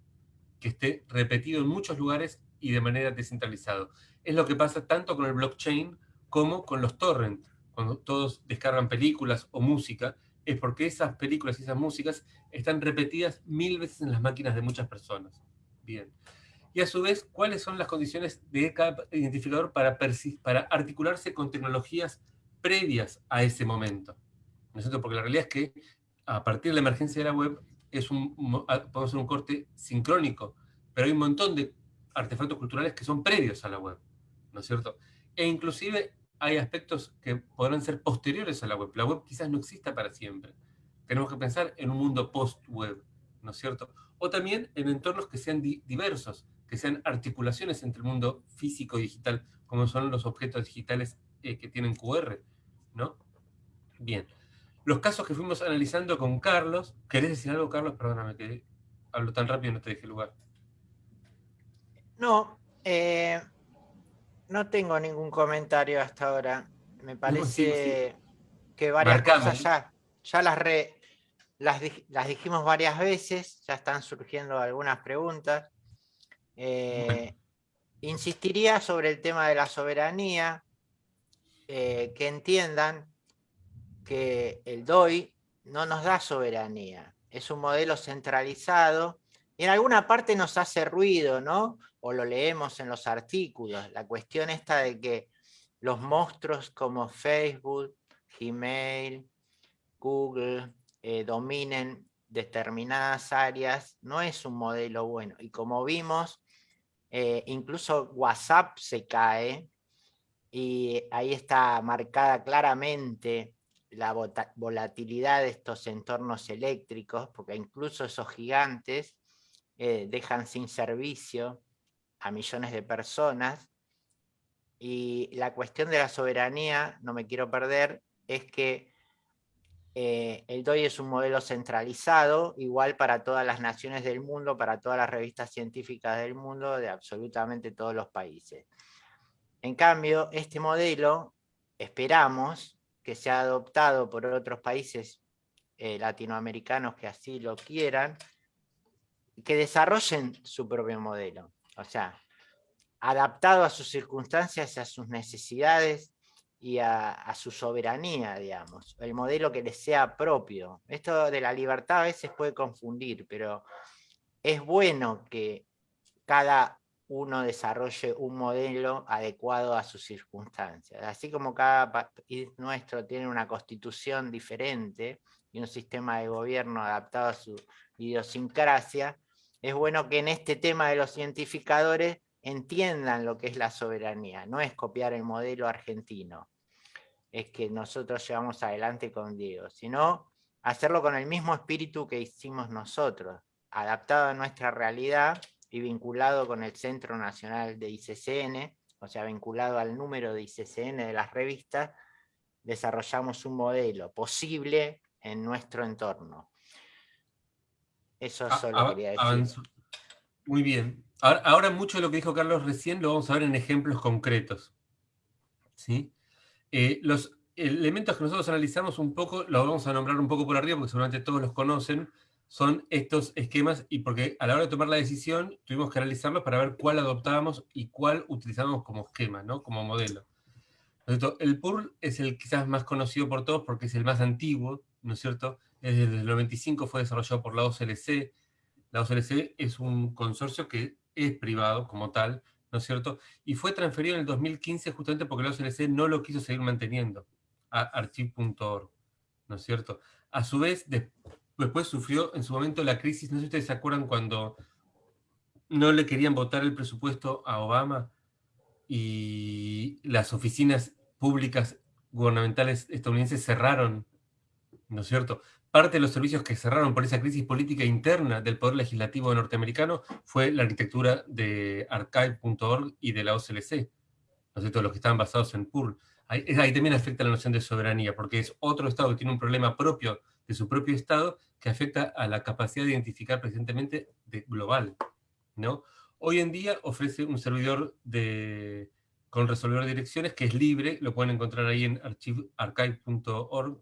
que esté repetido en muchos lugares y de manera descentralizado. Es lo que pasa tanto con el blockchain como con los torrents. Cuando todos descargan películas o música, es porque esas películas y esas músicas están repetidas mil veces en las máquinas de muchas personas. Bien. Y a su vez, ¿cuáles son las condiciones de cada identificador para, para articularse con tecnologías previas a ese momento? ¿No es? Porque la realidad es que a partir de la emergencia de la web, es un, podemos hacer un corte sincrónico, pero hay un montón de artefactos culturales que son previos a la web, ¿no es cierto? E inclusive hay aspectos que podrán ser posteriores a la web. La web quizás no exista para siempre. Tenemos que pensar en un mundo post-web, ¿no es cierto? O también en entornos que sean diversos, que sean articulaciones entre el mundo físico y digital, como son los objetos digitales eh, que tienen QR, ¿no? Bien los casos que fuimos analizando con Carlos. ¿Querés decir algo, Carlos? Perdóname que hablo tan rápido y no te dejé lugar. No, eh, no tengo ningún comentario hasta ahora. Me parece que varias cosas ya, ya las, las, dijimos varias veces, ya están surgiendo algunas preguntas. Eh, insistiría sobre el tema de la soberanía, eh, que entiendan que el DOI no nos da soberanía, es un modelo centralizado en alguna parte nos hace ruido, ¿no? O lo leemos en los artículos, la cuestión está de que los monstruos como Facebook, Gmail, Google, eh, dominen determinadas áreas, no es un modelo bueno. Y como vimos, eh, incluso WhatsApp se cae, y ahí está marcada claramente la volatilidad de estos entornos eléctricos, porque incluso esos gigantes eh, dejan sin servicio a millones de personas. Y la cuestión de la soberanía, no me quiero perder, es que eh, el DOI es un modelo centralizado, igual para todas las naciones del mundo, para todas las revistas científicas del mundo, de absolutamente todos los países. En cambio, este modelo, esperamos, que se ha adoptado por otros países eh, latinoamericanos que así lo quieran, que desarrollen su propio modelo. O sea, adaptado a sus circunstancias, a sus necesidades y a, su soberanía, digamos. El modelo que les sea propio. Esto de la libertad a veces puede confundir, pero es bueno que cada uno desarrolle un modelo adecuado a sus circunstancias. Así como cada país nuestro tiene una constitución diferente y un sistema de gobierno adaptado a su idiosincrasia, es bueno que en este tema de los identificadores entiendan lo que es la soberanía. No es copiar el modelo argentino, es que nosotros llevamos adelante con Diego, sino hacerlo con el mismo espíritu que hicimos nosotros, adaptado a nuestra realidad y vinculado con el Centro Nacional de ICCN, o sea, vinculado al número de ICCN de las revistas, desarrollamos un modelo posible en nuestro entorno. Eso ah, solo quería decir. Muy bien. Ahora, mucho de lo que dijo Carlos recién lo vamos a ver en ejemplos concretos. ¿Sí? Eh, los elementos que nosotros analizamos un poco, los vamos a nombrar un poco por arriba porque seguramente todos los conocen, son estos esquemas y porque a la hora de tomar la decisión tuvimos que analizarlos para ver cuál adoptábamos y cuál utilizábamos como esquema, ¿no? como modelo. El PURL es el quizás más conocido por todos porque es el más antiguo, ¿no es cierto? Desde el 95 fue desarrollado por la OCLC, La OCLC es un consorcio que es privado como tal, ¿no es cierto? Y fue transferido en el 2015 justamente porque la OCLC no lo quiso seguir manteniendo a archive.org, ¿no es cierto? A su vez, después sufrió en su momento la crisis, no sé si ustedes se acuerdan cuando no le querían votar el presupuesto a Obama y las oficinas públicas gubernamentales estadounidenses cerraron, ¿no es cierto? Parte de los servicios que cerraron por esa crisis política interna del Poder Legislativo norteamericano fue la arquitectura de archive.org y de la OCLC, ¿no es cierto? Los que estaban basados en PUR. Ahí, ahí, también afecta la noción de soberanía, porque es otro Estado que tiene un problema propio de su propio Estado que afecta a la capacidad de identificar presentemente de global, ¿no? Hoy en día ofrece un servidor de, con resolvedor de direcciones que es libre, lo pueden encontrar ahí en archive.org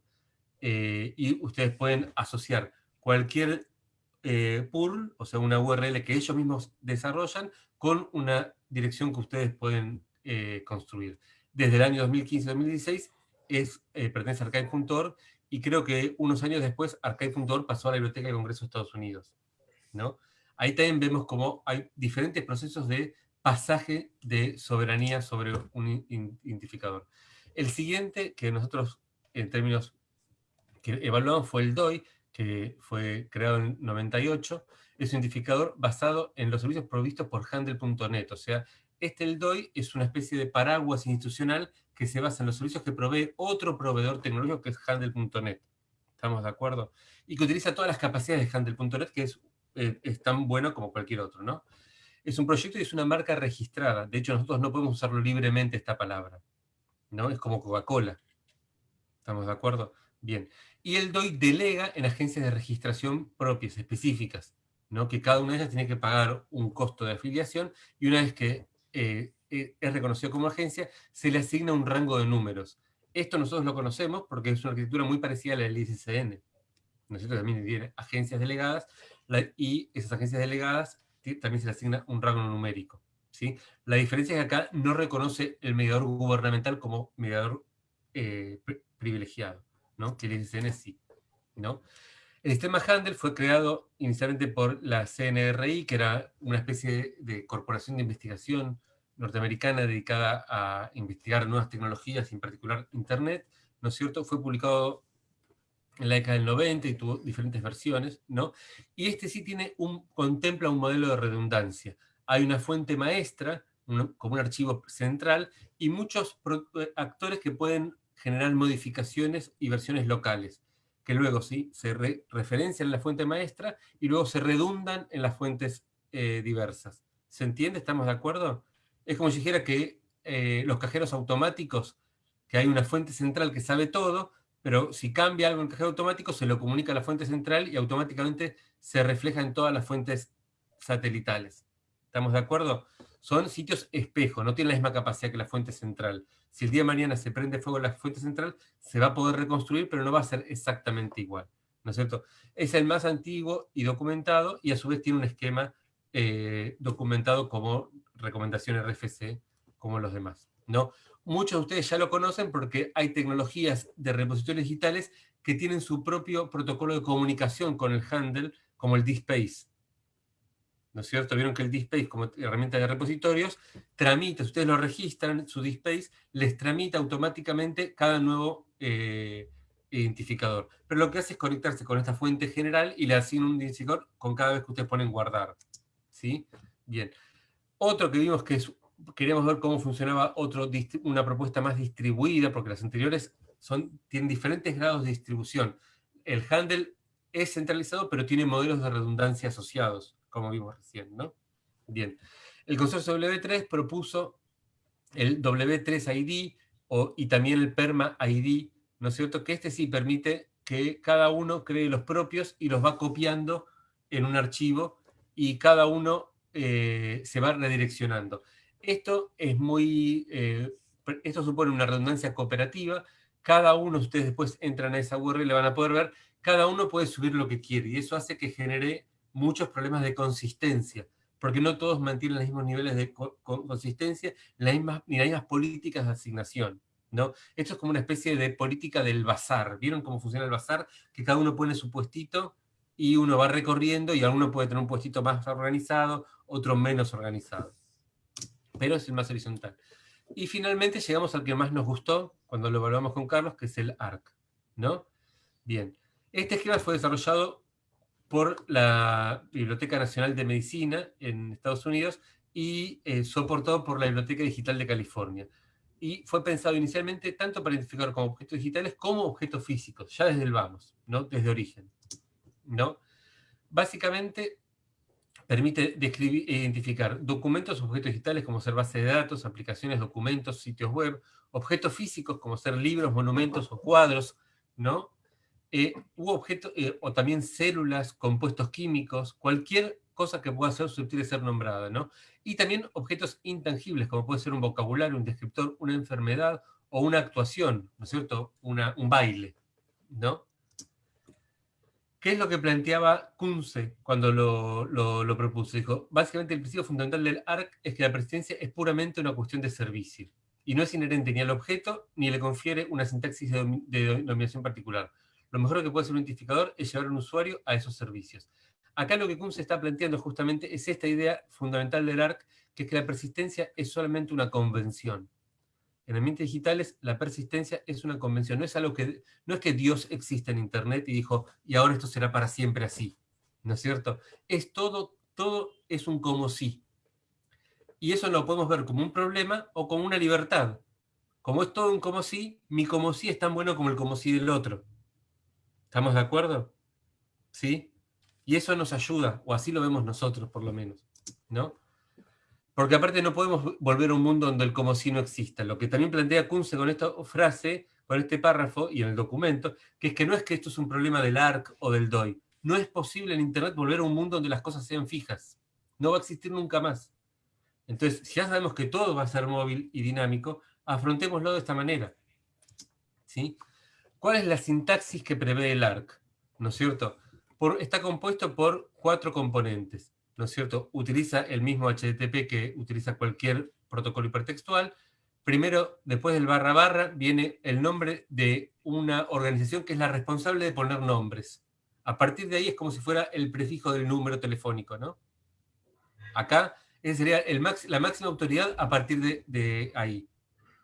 eh, y ustedes pueden asociar cualquier eh, pool, o sea, una URL que ellos mismos desarrollan, con una dirección que ustedes pueden eh, construir. Desde el año 2015-2016 es, eh, pertenece a archive.org y creo que unos años después archive.org pasó a la Biblioteca del Congreso de Estados Unidos. ¿no? Ahí también vemos cómo hay diferentes procesos de pasaje de soberanía sobre un identificador. El siguiente, que nosotros en términos que evaluamos fue el DOI, que fue creado en 98, es un identificador basado en los servicios provistos por Handle.net, o sea, este el DOI es una especie de paraguas institucional que se basa en los servicios que provee otro proveedor tecnológico que es Handle.net. ¿Estamos de acuerdo? Y que utiliza todas las capacidades de Handle.net, que es eh, es tan bueno como cualquier otro, ¿no? Es un proyecto y es una marca registrada. De hecho, nosotros no podemos usarlo libremente esta palabra, ¿no? Es como Coca-Cola. ¿Estamos de acuerdo? Bien. Y el DOI delega en agencias de registración propias, específicas, ¿no? Que cada una de ellas tiene que pagar un costo de afiliación y una vez que eh, eh, es reconocido como agencia, se le asigna un rango de números. Esto nosotros lo conocemos porque es una arquitectura muy parecida a la del ICCN. Nosotros también tiene agencias delegadas y esas agencias delegadas también se le asigna un rango numérico. ¿sí? La diferencia es que acá no reconoce el mediador gubernamental como mediador eh, privilegiado, ¿no? que ICN sí. ¿no? El sistema Handel fue creado inicialmente por la CNRI, que era una especie de corporación de investigación norteamericana dedicada a investigar nuevas tecnologías, en particular Internet, ¿no es cierto? Fue publicado en la década del 90 y tuvo diferentes versiones, ¿no? Y este sí tiene un, contempla un modelo de redundancia. Hay una fuente maestra, como un archivo central, y muchos eh, actores que pueden generar modificaciones y versiones locales, que luego sí se referencian en la fuente maestra y luego se redundan en las fuentes eh, diversas. ¿Se entiende? ¿Estamos de acuerdo? Es como si dijera que eh, los cajeros automáticos, que hay una fuente central que sabe todo, pero si cambia algo en el cajero automático, se lo comunica a la fuente central y automáticamente se refleja en todas las fuentes satelitales. ¿Estamos de acuerdo? Son sitios espejo, no tienen la misma capacidad que la fuente central. Si el día de mañana se prende fuego la fuente central, se va a poder reconstruir, pero no va a ser exactamente igual. ¿No es cierto? Es el más antiguo y documentado, y a su vez tiene un esquema eh, documentado como recomendación RFC, como los demás. ¿no? Muchos de ustedes ya lo conocen porque hay tecnologías de repositorios digitales que tienen su propio protocolo de comunicación con el handle, como el DSpace. ¿No es cierto? Vieron que el DSpace, como herramienta de repositorios, tramita, ustedes lo registran, su DSpace, les tramita automáticamente cada nuevo eh, identificador. Pero lo que hace es conectarse con esta fuente general y le asigna un identificador con cada vez que ustedes ponen guardar. ¿Sí? Bien. Otro que vimos que es queríamos ver cómo funcionaba otro, una propuesta más distribuida, porque las anteriores son, tienen diferentes grados de distribución. El handle es centralizado, pero tiene modelos de redundancia asociados, como vimos recién, ¿no? Bien. El consorcio W3 propuso el W3ID o, y también el PERMA ID, ¿no es cierto? Que este sí permite que cada uno cree los propios y los va copiando en un archivo y cada uno eh, se va redireccionando. Esto es muy, eh, esto supone una redundancia cooperativa. Cada uno, ustedes después entran a esa URL y le van a poder ver, cada uno puede subir lo que quiere y eso hace que genere muchos problemas de consistencia, porque no todos mantienen los mismos niveles de consistencia ni las mismas políticas de asignación. ¿no? Esto es como una especie de política del bazar. ¿Vieron cómo funciona el bazar? Que cada uno pone su puestito y uno va recorriendo y alguno puede tener un puestito más organizado, otro menos organizado. Pero es el más horizontal. Y finalmente llegamos al que más nos gustó cuando lo evaluamos con Carlos, que es el ARC. ¿no? Bien. Este esquema fue desarrollado por la Biblioteca Nacional de Medicina en Estados Unidos y eh, soportado por la Biblioteca Digital de California. Y fue pensado inicialmente tanto para identificar como objetos digitales como objetos físicos, ya desde el vamos, ¿no? desde origen. ¿no? Básicamente permite describir, identificar documentos o objetos digitales como ser base de datos, aplicaciones, documentos, sitios web, objetos físicos como ser libros, monumentos o cuadros, ¿no? Eh, objetos, eh, o también células, compuestos químicos, cualquier cosa que pueda ser susceptible de ser nombrada, ¿no? Y también objetos intangibles, como puede ser un vocabulario, un descriptor, una enfermedad o una actuación, ¿no es cierto? Un baile, ¿no? ¿Qué es lo que planteaba Kunze cuando lo, propuso? Dijo, básicamente el principio fundamental del ARC es que la persistencia es puramente una cuestión de servicio y no es inherente ni al objeto ni le confiere una sintaxis de, de particular lo mejor que puede hacer un identificador es llevar a un usuario a esos servicios. Acá lo que Kuhn se está planteando justamente es esta idea fundamental del ARC, que es que la persistencia es solamente una convención. En ambientes digitales, la persistencia es una convención. No es, algo que, no es que Dios existe en Internet y dijo, y ahora esto será para siempre así. ¿No es cierto? Es todo, todo es un como si. Y eso lo podemos ver como un problema o como una libertad. Como es todo un como si, mi como si es tan bueno como el como si del otro. ¿Estamos de acuerdo? ¿Sí? Y eso nos ayuda, o así lo vemos nosotros por lo menos, ¿no? Porque aparte no podemos volver a un mundo donde el como si no exista. Lo que también plantea Kunze con esta frase, con este párrafo y en el documento, que es que no es que esto es un problema del ARC o del DOI. No es posible en Internet volver a un mundo donde las cosas sean fijas. No va a existir nunca más. Entonces, si ya sabemos que todo va a ser móvil y dinámico, afrontémoslo de esta manera. ¿Sí? ¿Cuál es la sintaxis que prevé el ARC? ¿No es cierto? está compuesto por cuatro componentes. ¿No es cierto? Utiliza el mismo HTTP que utiliza cualquier protocolo hipertextual. Primero, después del barra barra, viene el nombre de una organización que es la responsable de poner nombres. A partir de ahí es como si fuera el prefijo del número telefónico, ¿no? Acá esa sería la máxima autoridad a partir de, de ahí,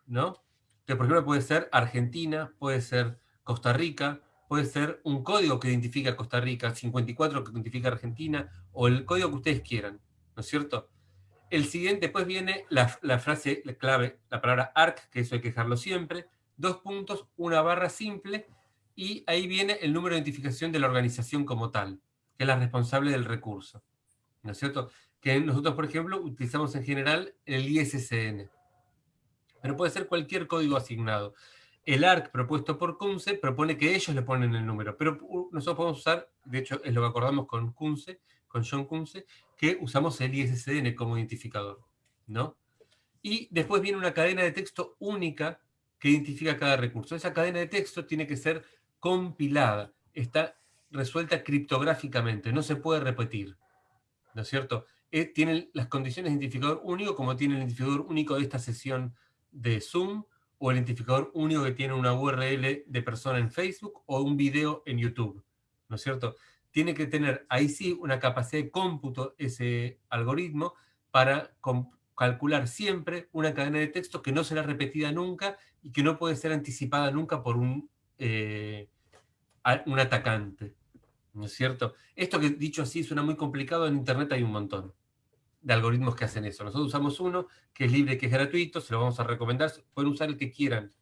¿no? Que por ejemplo puede ser Argentina, puede ser Costa Rica, puede ser un código que identifica a Costa Rica, 54 que identifica a Argentina, o el código que ustedes quieran, ¿no es cierto? El siguiente, después viene la, frase la clave, la palabra ARC, que eso hay que dejarlo siempre, dos puntos, una barra simple, y ahí viene el número de identificación de la organización como tal, que es la responsable del recurso, ¿no es cierto? Que nosotros, por ejemplo, utilizamos en general el ISSN, pero puede ser cualquier código asignado el ARC propuesto por Kunze propone que ellos le ponen el número, pero nosotros podemos usar, de hecho es lo que acordamos con Kunze, con John Kunze, que usamos el ISSN como identificador, ¿no? Y después viene una cadena de texto única que identifica cada recurso. Esa cadena de texto tiene que ser compilada, está resuelta criptográficamente, no se puede repetir, ¿no es cierto? Eh, tiene las condiciones de identificador único como tiene el identificador único de esta sesión de Zoom, o el identificador único que tiene una URL de persona en Facebook o un video en YouTube, ¿no es cierto? Tiene que tener ahí sí una capacidad de cómputo ese algoritmo para calcular siempre una cadena de texto que no será repetida nunca y que no puede ser anticipada nunca por un, eh, un atacante, ¿no es cierto? Esto que dicho así suena muy complicado, en Internet hay un montón de algoritmos que hacen eso. Nosotros usamos uno que es libre, que es gratuito, se lo vamos a recomendar, pueden usar el que quieran.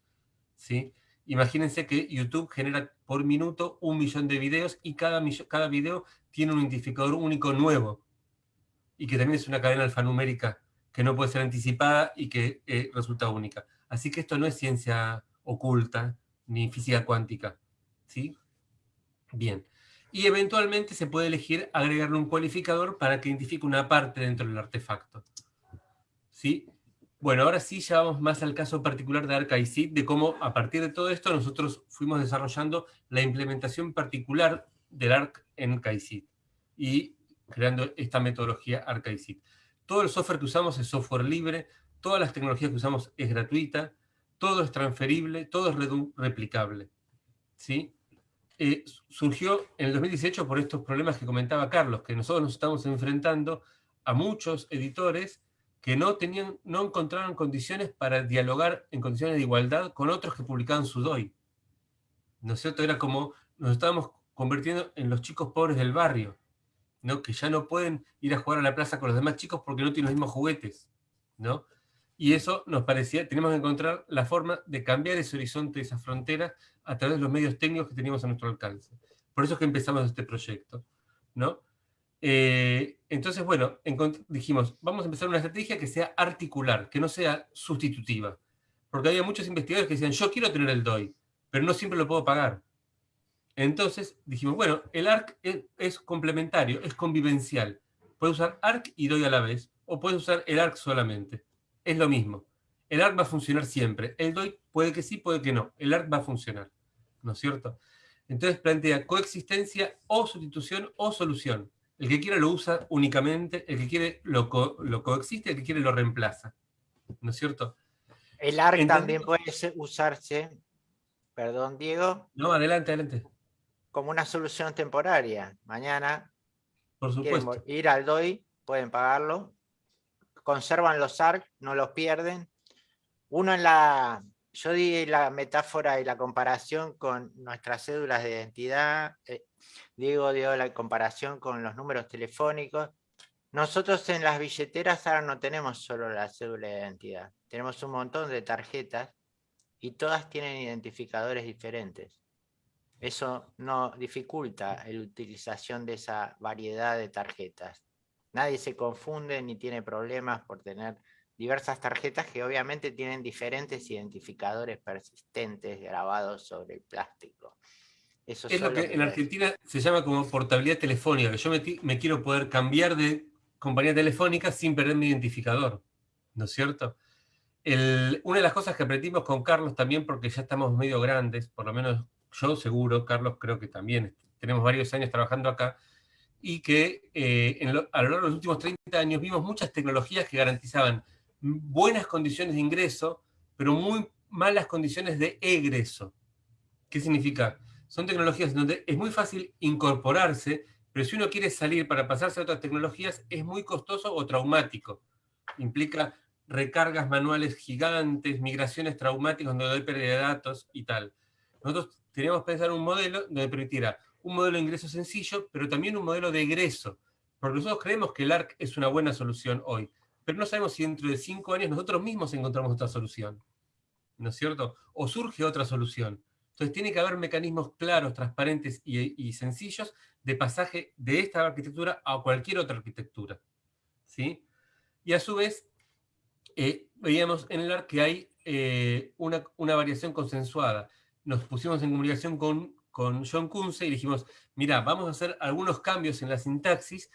¿sí? Imagínense que YouTube genera por minuto un millón de videos y cada, cada video tiene un identificador único nuevo y que también es una cadena alfanumérica que no puede ser anticipada y que eh, resulta única. Así que esto no es ciencia oculta ni física cuántica. ¿sí? Bien y eventualmente se puede elegir agregarle un cualificador para que identifique una parte dentro del artefacto. ¿Sí? Bueno, ahora sí ya vamos más al caso particular de ArcICID, de cómo a partir de todo esto nosotros fuimos desarrollando la implementación particular del ARC en KICID y creando esta metodología ArcICID. Todo el software que usamos es software libre, todas las tecnologías que usamos es gratuita, todo es transferible, todo es replicable. ¿sí? Eh, surgió en el 2018 por estos problemas que comentaba Carlos, que nosotros nos estamos enfrentando a muchos editores que no, tenían, no encontraron condiciones para dialogar en condiciones de igualdad con otros que publicaban su DOI. ¿No? Era como nos estábamos convirtiendo en los chicos pobres del barrio, ¿no? que ya no pueden ir a jugar a la plaza con los demás chicos porque no tienen los mismos juguetes. ¿no? Y eso nos parecía, tenemos que encontrar la forma de cambiar ese horizonte, esa frontera, a través de los medios técnicos que teníamos a nuestro alcance. Por eso es que empezamos este proyecto. ¿no? Eh, entonces, bueno, dijimos, vamos a empezar una estrategia que sea articular, que no sea sustitutiva. Porque había muchos investigadores que decían, yo quiero tener el DOI, pero no siempre lo puedo pagar. Entonces dijimos, bueno, el ARC es, complementario, es convivencial. Puedes usar ARC y DOI a la vez, o puedes usar el ARC solamente. Es lo mismo. El ARC va a funcionar siempre. El DOI puede que sí, puede que no. El ARC va a funcionar. ¿No es cierto? Entonces plantea coexistencia o sustitución o solución. El que quiera lo usa únicamente, el que quiere lo, lo coexiste, el que quiere lo reemplaza. ¿No es cierto? El ARC también puede usarse, perdón Diego. No, adelante, adelante como una solución temporaria. Mañana Por supuesto. ir al DOI, pueden pagarlo, conservan los ARC, no los pierden. Uno en la, yo di la metáfora y la comparación con nuestras cédulas de identidad, eh, Diego dio la comparación con los números telefónicos. Nosotros en las billeteras ahora no tenemos solo la cédula de identidad, tenemos un montón de tarjetas y todas tienen identificadores diferentes. Eso no dificulta la utilización de esa variedad de tarjetas. Nadie se confunde ni tiene problemas por tener diversas tarjetas que obviamente tienen diferentes identificadores persistentes grabados sobre el plástico. Eso es lo que, en Argentina se llama como portabilidad telefónica, que yo me, quiero poder cambiar de compañía telefónica sin perder mi identificador, ¿no es cierto? una de las cosas que aprendimos con Carlos también, porque ya estamos medio grandes, por lo menos yo seguro, Carlos creo que también, tenemos varios años trabajando acá, y que eh, a lo largo de los últimos 30 años vimos muchas tecnologías que garantizaban buenas condiciones de ingreso, pero muy malas condiciones de egreso. ¿Qué significa? Son tecnologías donde es muy fácil incorporarse, pero si uno quiere salir para pasarse a otras tecnologías es muy costoso o traumático. Implica recargas manuales gigantes, migraciones traumáticas donde hay pérdida de datos y tal. Nosotros teníamos que pensar un modelo donde permitiera un modelo de ingreso sencillo, pero también un modelo de egreso. Porque nosotros creemos que el ARC es una buena solución hoy, pero no sabemos si dentro de cinco años nosotros mismos encontramos otra solución. ¿No es cierto? O surge otra solución. Entonces tiene que haber mecanismos claros, transparentes y, sencillos de pasaje de esta arquitectura a cualquier otra arquitectura. ¿sí? Y a su vez, eh, veíamos en el ARC que hay eh, una, una variación consensuada nos pusimos en comunicación con, con John Kunze y dijimos, mira, vamos a hacer algunos cambios en la sintaxis,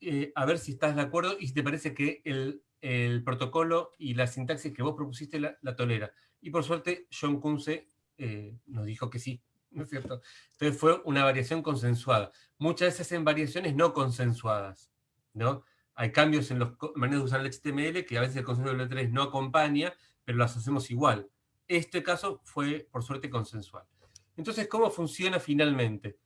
eh, a ver si estás de acuerdo y si te parece que el, protocolo y la sintaxis que vos propusiste la, tolera. Y por suerte, John Kunze eh, nos dijo que sí, ¿no es cierto? Entonces fue una variación consensuada. Muchas veces en variaciones no consensuadas, ¿no? Hay cambios en las maneras de usar el HTML que a veces el consenso del 3 no acompaña, pero las hacemos igual. Este caso fue, por suerte, consensual. Entonces, ¿cómo funciona finalmente?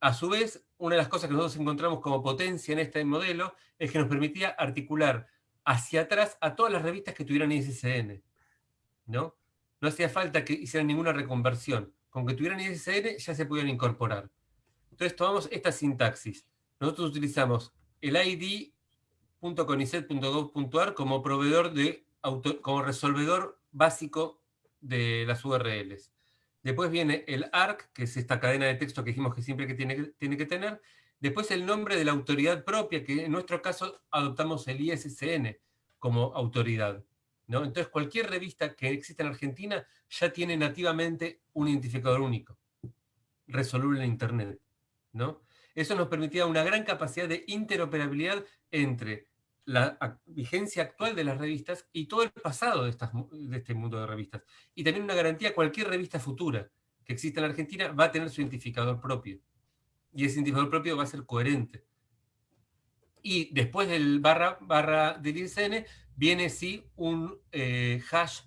A su vez, una de las cosas que nosotros encontramos como potencia en este modelo es que nos permitía articular hacia atrás a todas las revistas que tuvieran ISSN. ¿no? no hacía falta que hicieran ninguna reconversión. Con que tuvieran ISSN ya se podían incorporar. Entonces tomamos esta sintaxis. Nosotros utilizamos el id.conicet.gov.ar como proveedor de como resolvedor básico de las URLs. Después viene el ARC, que es esta cadena de texto que dijimos que siempre que tiene, que tiene que tener. Después el nombre de la autoridad propia, que en nuestro caso adoptamos el ISSN como autoridad. ¿no? Entonces cualquier revista que exista en Argentina ya tiene nativamente un identificador único, resoluble en Internet. ¿no? Eso nos permitía una gran capacidad de interoperabilidad entre la vigencia actual de las revistas y todo el pasado de, estas, de este mundo de revistas. Y también una garantía, cualquier revista futura que exista en Argentina va a tener su identificador propio. Y ese identificador propio va a ser coherente. Y después del barra, barra del ISN viene sí un eh, hash,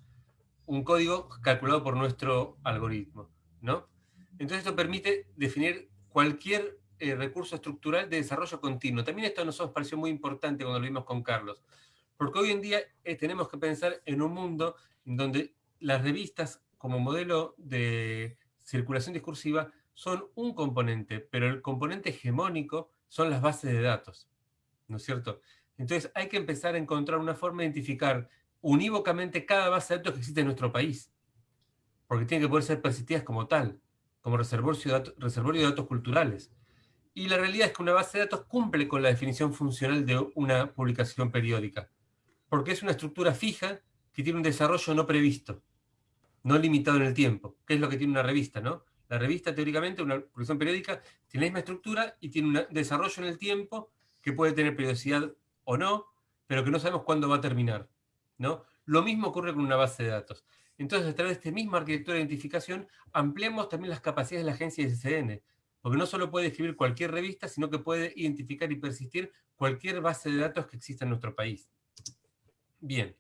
un código calculado por nuestro algoritmo. ¿no? Entonces esto permite definir cualquier eh, recurso estructural de desarrollo continuo. También esto nos pareció muy importante cuando lo vimos con Carlos, porque hoy en día eh, tenemos que pensar en un mundo en donde las revistas como modelo de circulación discursiva son un componente, pero el componente hegemónico son las bases de datos, ¿no es cierto? Entonces hay que empezar a encontrar una forma de identificar unívocamente cada base de datos que existe en nuestro país, porque tienen que poder ser persistidas como tal, como reservorio de datos culturales. Y la realidad es que una base de datos cumple con la definición funcional de una publicación periódica, porque es una estructura fija que tiene un desarrollo no previsto, no limitado en el tiempo, que es lo que tiene una revista, ¿no? La revista, teóricamente, una publicación periódica, tiene la misma estructura y tiene un desarrollo en el tiempo que puede tener periodicidad o no, pero que no sabemos cuándo va a terminar. ¿no? Lo mismo ocurre con una base de datos. Entonces, a través de esta misma arquitectura de identificación, ampliamos también las capacidades de la agencia de SCN, porque no solo puede escribir cualquier revista, sino que puede identificar y persistir cualquier base de datos que exista en nuestro país. Bien,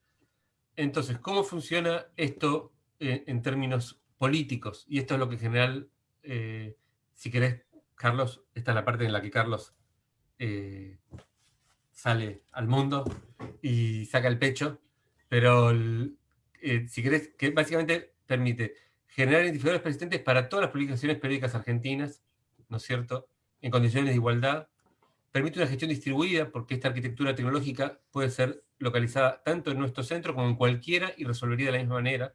entonces, ¿cómo funciona esto eh, en términos políticos? Y esto es lo que en general, eh, si querés, Carlos, esta es la parte en la que Carlos eh, sale al mundo y saca el pecho, pero si querés, que básicamente permite generar identificadores persistentes para todas las publicaciones periódicas argentinas, ¿no es cierto?, en condiciones de igualdad, permite una gestión distribuida, porque esta arquitectura tecnológica puede ser localizada tanto en nuestro centro como en cualquiera y resolvería de la misma manera,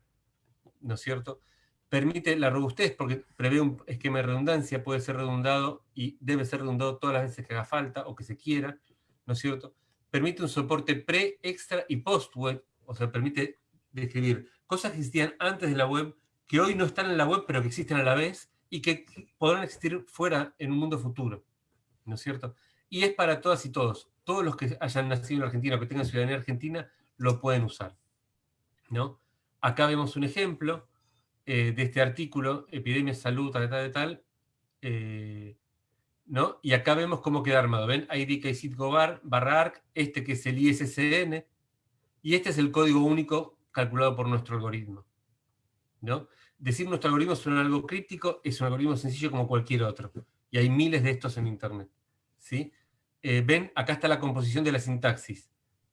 ¿no es cierto?, permite la robustez, porque prevé un esquema de redundancia, puede ser redundado y debe ser redundado todas las veces que haga falta o que se quiera, ¿no es cierto? Permite un soporte pre, extra y post-web, o sea, permite describir cosas que existían antes de la web, que hoy no están en la web, pero que existen a la vez, y que podrán existir fuera en un mundo futuro, ¿no es cierto? Y es para todas y todos. Todos los que hayan nacido en Argentina o que tengan ciudadanía argentina lo pueden usar, ¿no? Acá vemos un ejemplo eh, de este artículo, Epidemia, Salud, tal, tal, tal, eh, ¿no? Y acá vemos cómo queda armado. ¿Ven? IDKCIT Gobar, barra ARC, este que es el ISSN, y este es el código único calculado por nuestro algoritmo. ¿no? Decir nuestro algoritmo suena algo crítico, es un algoritmo sencillo como cualquier otro. Y hay miles de estos en Internet. ¿sí? Eh, ven, acá está la composición de la sintaxis.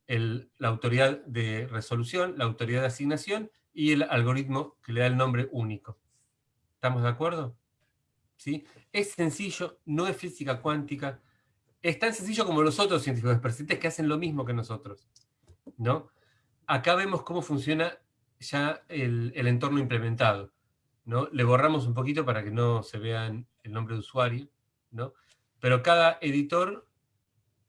la autoridad de resolución, la autoridad de asignación y el algoritmo que le da el nombre único. ¿Estamos de acuerdo? ¿sí? Es sencillo, no es física cuántica, es tan sencillo como los otros científicos persistentes que hacen lo mismo que nosotros. ¿no? Acá vemos cómo funciona ya el, entorno implementado. Le borramos un poquito para que no se vean el nombre de usuario, ¿no? pero cada editor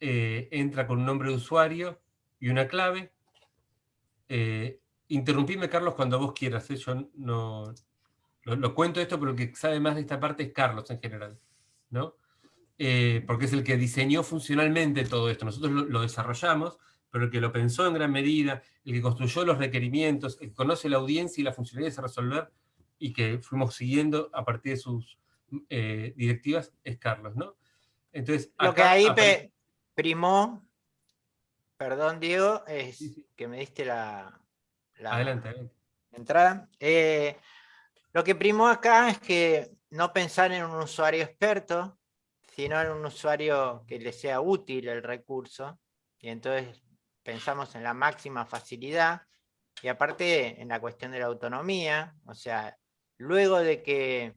eh, entra con un nombre de usuario y una clave. Eh, interrumpime, Carlos, cuando vos quieras. ¿eh? Yo no, lo, cuento esto, pero el que sabe más de esta parte es Carlos en general, ¿no? Eh, porque es el que diseñó funcionalmente todo esto. Nosotros lo, desarrollamos, pero el que lo pensó en gran medida, el que construyó los requerimientos, el que conoce la audiencia y la funcionalidad de resolver, y que fuimos siguiendo a partir de sus eh, directivas, es Carlos, ¿no? Entonces, lo que ahí primó, perdón Diego, es que me diste la, adelante, entrada. Eh, lo que primó acá es que no pensar en un usuario experto, sino en un usuario que le sea útil el recurso, y entonces pensamos en la máxima facilidad, y aparte en la cuestión de la autonomía, o sea, luego de que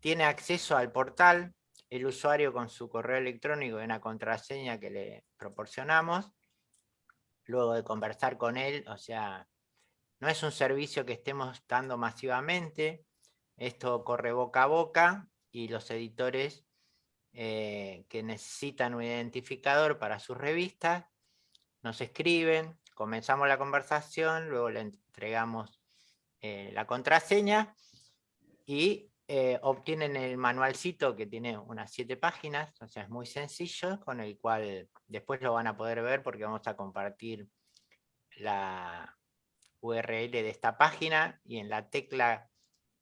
tiene acceso al portal, el usuario con su correo electrónico y una contraseña que le proporcionamos, luego de conversar con él, o sea, no es un servicio que estemos dando masivamente, esto corre boca a boca y los editores eh, que necesitan un identificador para sus revistas nos escriben, comenzamos la conversación, luego le entregamos eh, la contraseña y eh, obtienen el manualcito que tiene unas siete páginas, o sea, es muy sencillo, con el cual después lo van a poder ver porque vamos a compartir la URL de esta página y en la tecla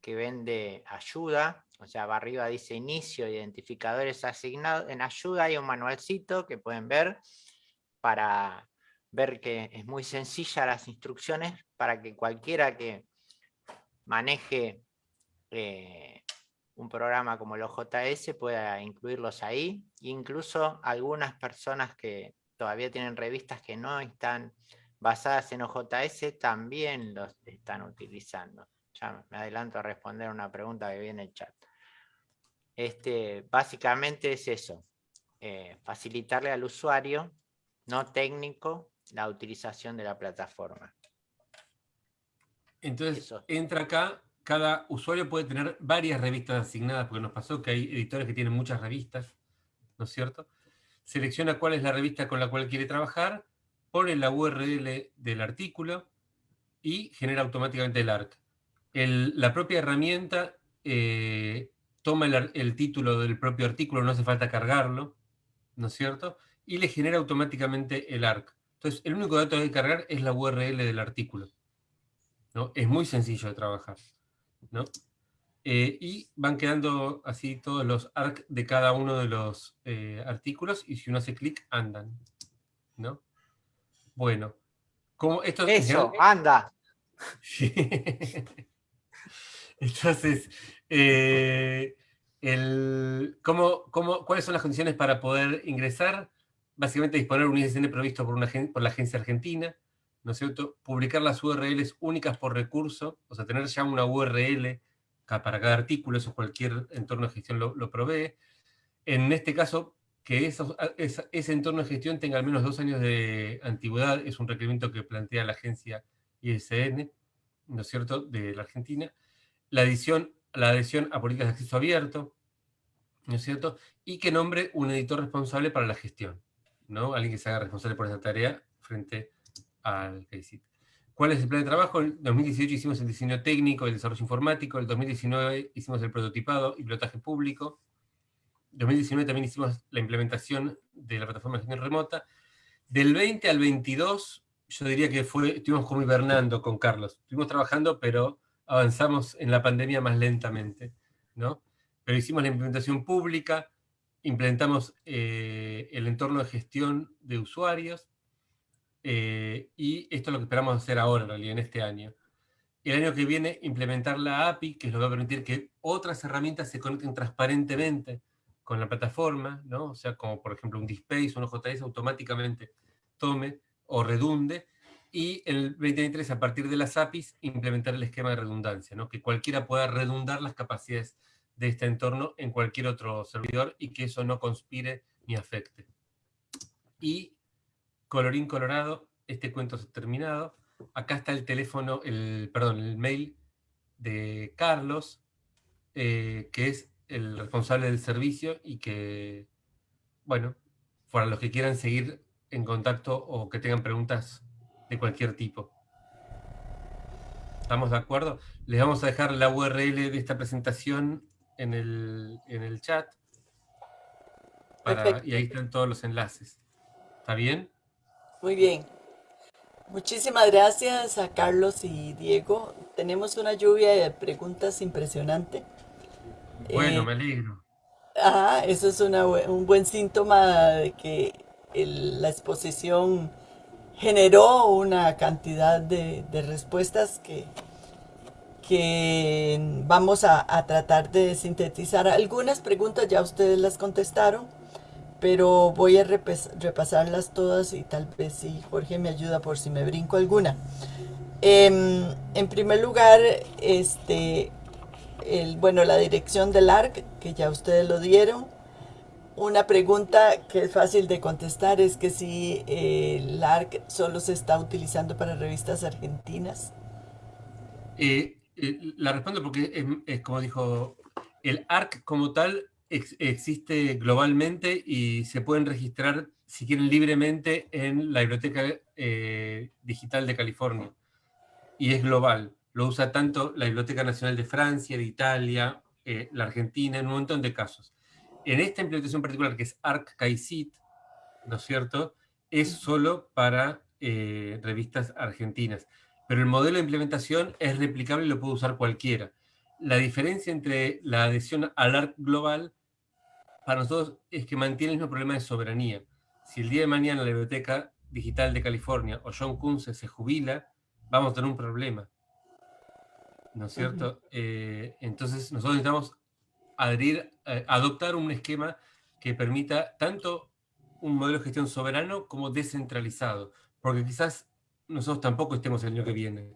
que vende ayuda, o sea, arriba dice inicio, identificadores asignados, en ayuda hay un manualcito que pueden ver para ver que es muy sencilla las instrucciones para que cualquiera que maneje eh, un programa como los JS pueda incluirlos ahí. Incluso algunas personas que todavía tienen revistas que no están basadas en OJS también los están utilizando. Ya me adelanto a responder una pregunta que viene en el chat. Este, básicamente es eso, eh, facilitarle al usuario, no técnico, la utilización de la plataforma. Entonces, entra acá cada usuario puede tener varias revistas asignadas, porque nos pasó que hay editores que tienen muchas revistas, ¿no es cierto? Selecciona cuál es la revista con la cual quiere trabajar, pone la URL del artículo y genera automáticamente el ARC. la propia herramienta eh, toma el, título del propio artículo, no hace falta cargarlo, ¿no es cierto? Y le genera automáticamente el ARC. Entonces, el único dato que hay que cargar es la URL del artículo. ¿no? Es muy sencillo de trabajar. ¿No? Eh, y van quedando así todos los arc de cada uno de los eh, artículos, y si uno hace clic, andan, ¿no? Bueno, como esto... ¡Eso, anda! <laughs> Entonces, eh, el, ¿cómo, cómo, cuáles son las condiciones para poder ingresar? Básicamente disponer un ISN provisto por, una, por la agencia argentina, ¿no es cierto? Publicar las URLs únicas por recurso, o sea, tener ya una URL para cada artículo, eso cualquier entorno de gestión lo, provee. En este caso, que ese entorno de gestión tenga al menos dos años de antigüedad, es un requerimiento que plantea la agencia ISN, ¿no es cierto?, de la Argentina. La, la adhesión a políticas de acceso abierto, ¿no es cierto?, y que nombre un editor responsable para la gestión, ¿no? Alguien que se haga responsable por esa tarea frente al ¿Cuál es el plan de trabajo? En 2018 hicimos el diseño técnico, el desarrollo informático, en 2019 hicimos el prototipado y pilotaje público, en 2019 también hicimos la implementación de la plataforma de gestión remota. Del 20 al 22, yo diría que fue, estuvimos como hibernando con Carlos. Estuvimos trabajando, pero avanzamos en la pandemia más lentamente, ¿no? Pero hicimos la implementación pública, implementamos eh, el entorno de gestión de usuarios, eh, y esto es lo que esperamos hacer ahora, en realidad, en este año. El año que viene, implementar la API, que que va a permitir que otras herramientas se conecten transparentemente con la plataforma, ¿no? O sea, como por ejemplo un Dispace un JS automáticamente tome o redunde. Y el 2023, a partir de las APIs, implementar el esquema de redundancia, ¿no? Que cualquiera pueda redundar las capacidades de este entorno en cualquier otro servidor y que eso no conspire ni afecte. Y colorín colorado, este cuento ha terminado. Acá está el teléfono, el, perdón, el mail de Carlos, eh, que es el responsable del servicio y que, bueno, para los que quieran seguir en contacto o que tengan preguntas de cualquier tipo. ¿Estamos de acuerdo? Les vamos a dejar la URL de esta presentación en el, en el chat. y ahí están todos los enlaces. ¿Está bien? Muy bien. Muchísimas gracias a Carlos y Diego. Tenemos una lluvia de preguntas impresionante. Bueno, eh, me alegro. Ah, eso es un buen síntoma de que la exposición generó una cantidad de, respuestas que, que vamos a, a, tratar de sintetizar. Algunas preguntas ya ustedes las contestaron pero voy a repasarlas todas y tal vez si Jorge me ayuda por si me brinco alguna. Em, en primer lugar, este, bueno, la dirección del ARC, que ya ustedes lo dieron. Una pregunta que es fácil de contestar es que si eh, el ARC solo se está utilizando para revistas argentinas. Eh, eh, la respondo porque es como dijo, el ARC como tal existe globalmente y se pueden registrar, si quieren, libremente en la Biblioteca eh, Digital de California. Y es global. Lo usa tanto la Biblioteca Nacional de Francia, de Italia, eh, la Argentina, en un montón de casos. En esta implementación particular, que es ArcGISIT, ¿no es cierto?, es solo para eh, revistas argentinas. Pero el modelo de implementación es replicable y lo puede usar cualquiera. La diferencia entre la adhesión al ARC global para nosotros es que mantiene el mismo problema de soberanía. Si el día de mañana la Biblioteca Digital de California o John Kunze se jubila, vamos a tener un problema. ¿No es cierto? Eh, entonces nosotros necesitamos adherir, eh, adoptar un esquema que permita tanto un modelo de gestión soberano como descentralizado, porque quizás nosotros tampoco estemos el año que viene.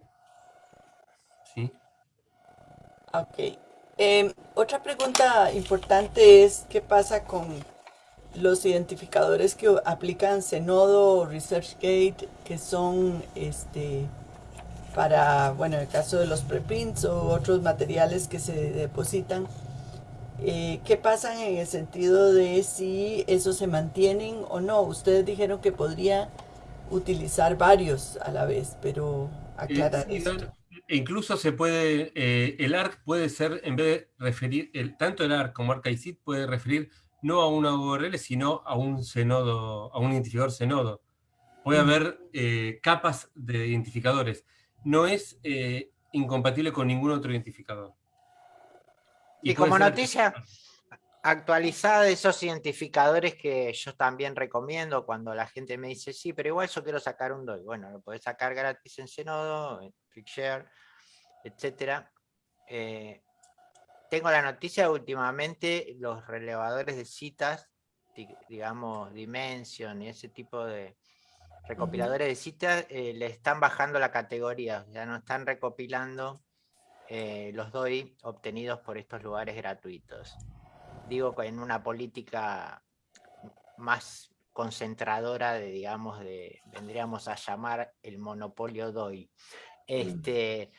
¿Sí? Ok. Em, otra pregunta importante es, ¿qué pasa con los identificadores que aplican Zenodo o ResearchGate, que son este, para, bueno, en el caso de los preprints o otros materiales que se depositan? Eh, ¿Qué pasa en el sentido de si esos se mantienen o no? Ustedes dijeron que podría utilizar varios a la vez, pero aclarar Incluso se puede, eh, el ARC puede ser, en vez de referir, el, tanto el ARC como ArcICID puede referir no a una URL, sino a un senodo, a un identificador senodo. Puede mm. haber eh, capas de identificadores. No es incompatible con ningún otro identificador. Y, como noticia actualizada de esos identificadores que yo también recomiendo cuando la gente me dice, sí, pero igual yo quiero sacar un DOI. Bueno, lo podés sacar gratis en Zenodo, en Flickshare, etc. Eh, tengo la noticia últimamente los relevadores de citas, digamos Dimension y ese tipo de recopiladores de citas, eh, le están bajando la categoría, ya no están recopilando eh, los DOI obtenidos por estos lugares gratuitos. Digo, en una política más concentradora de, digamos, de, vendríamos a llamar el monopolio DOI. Este,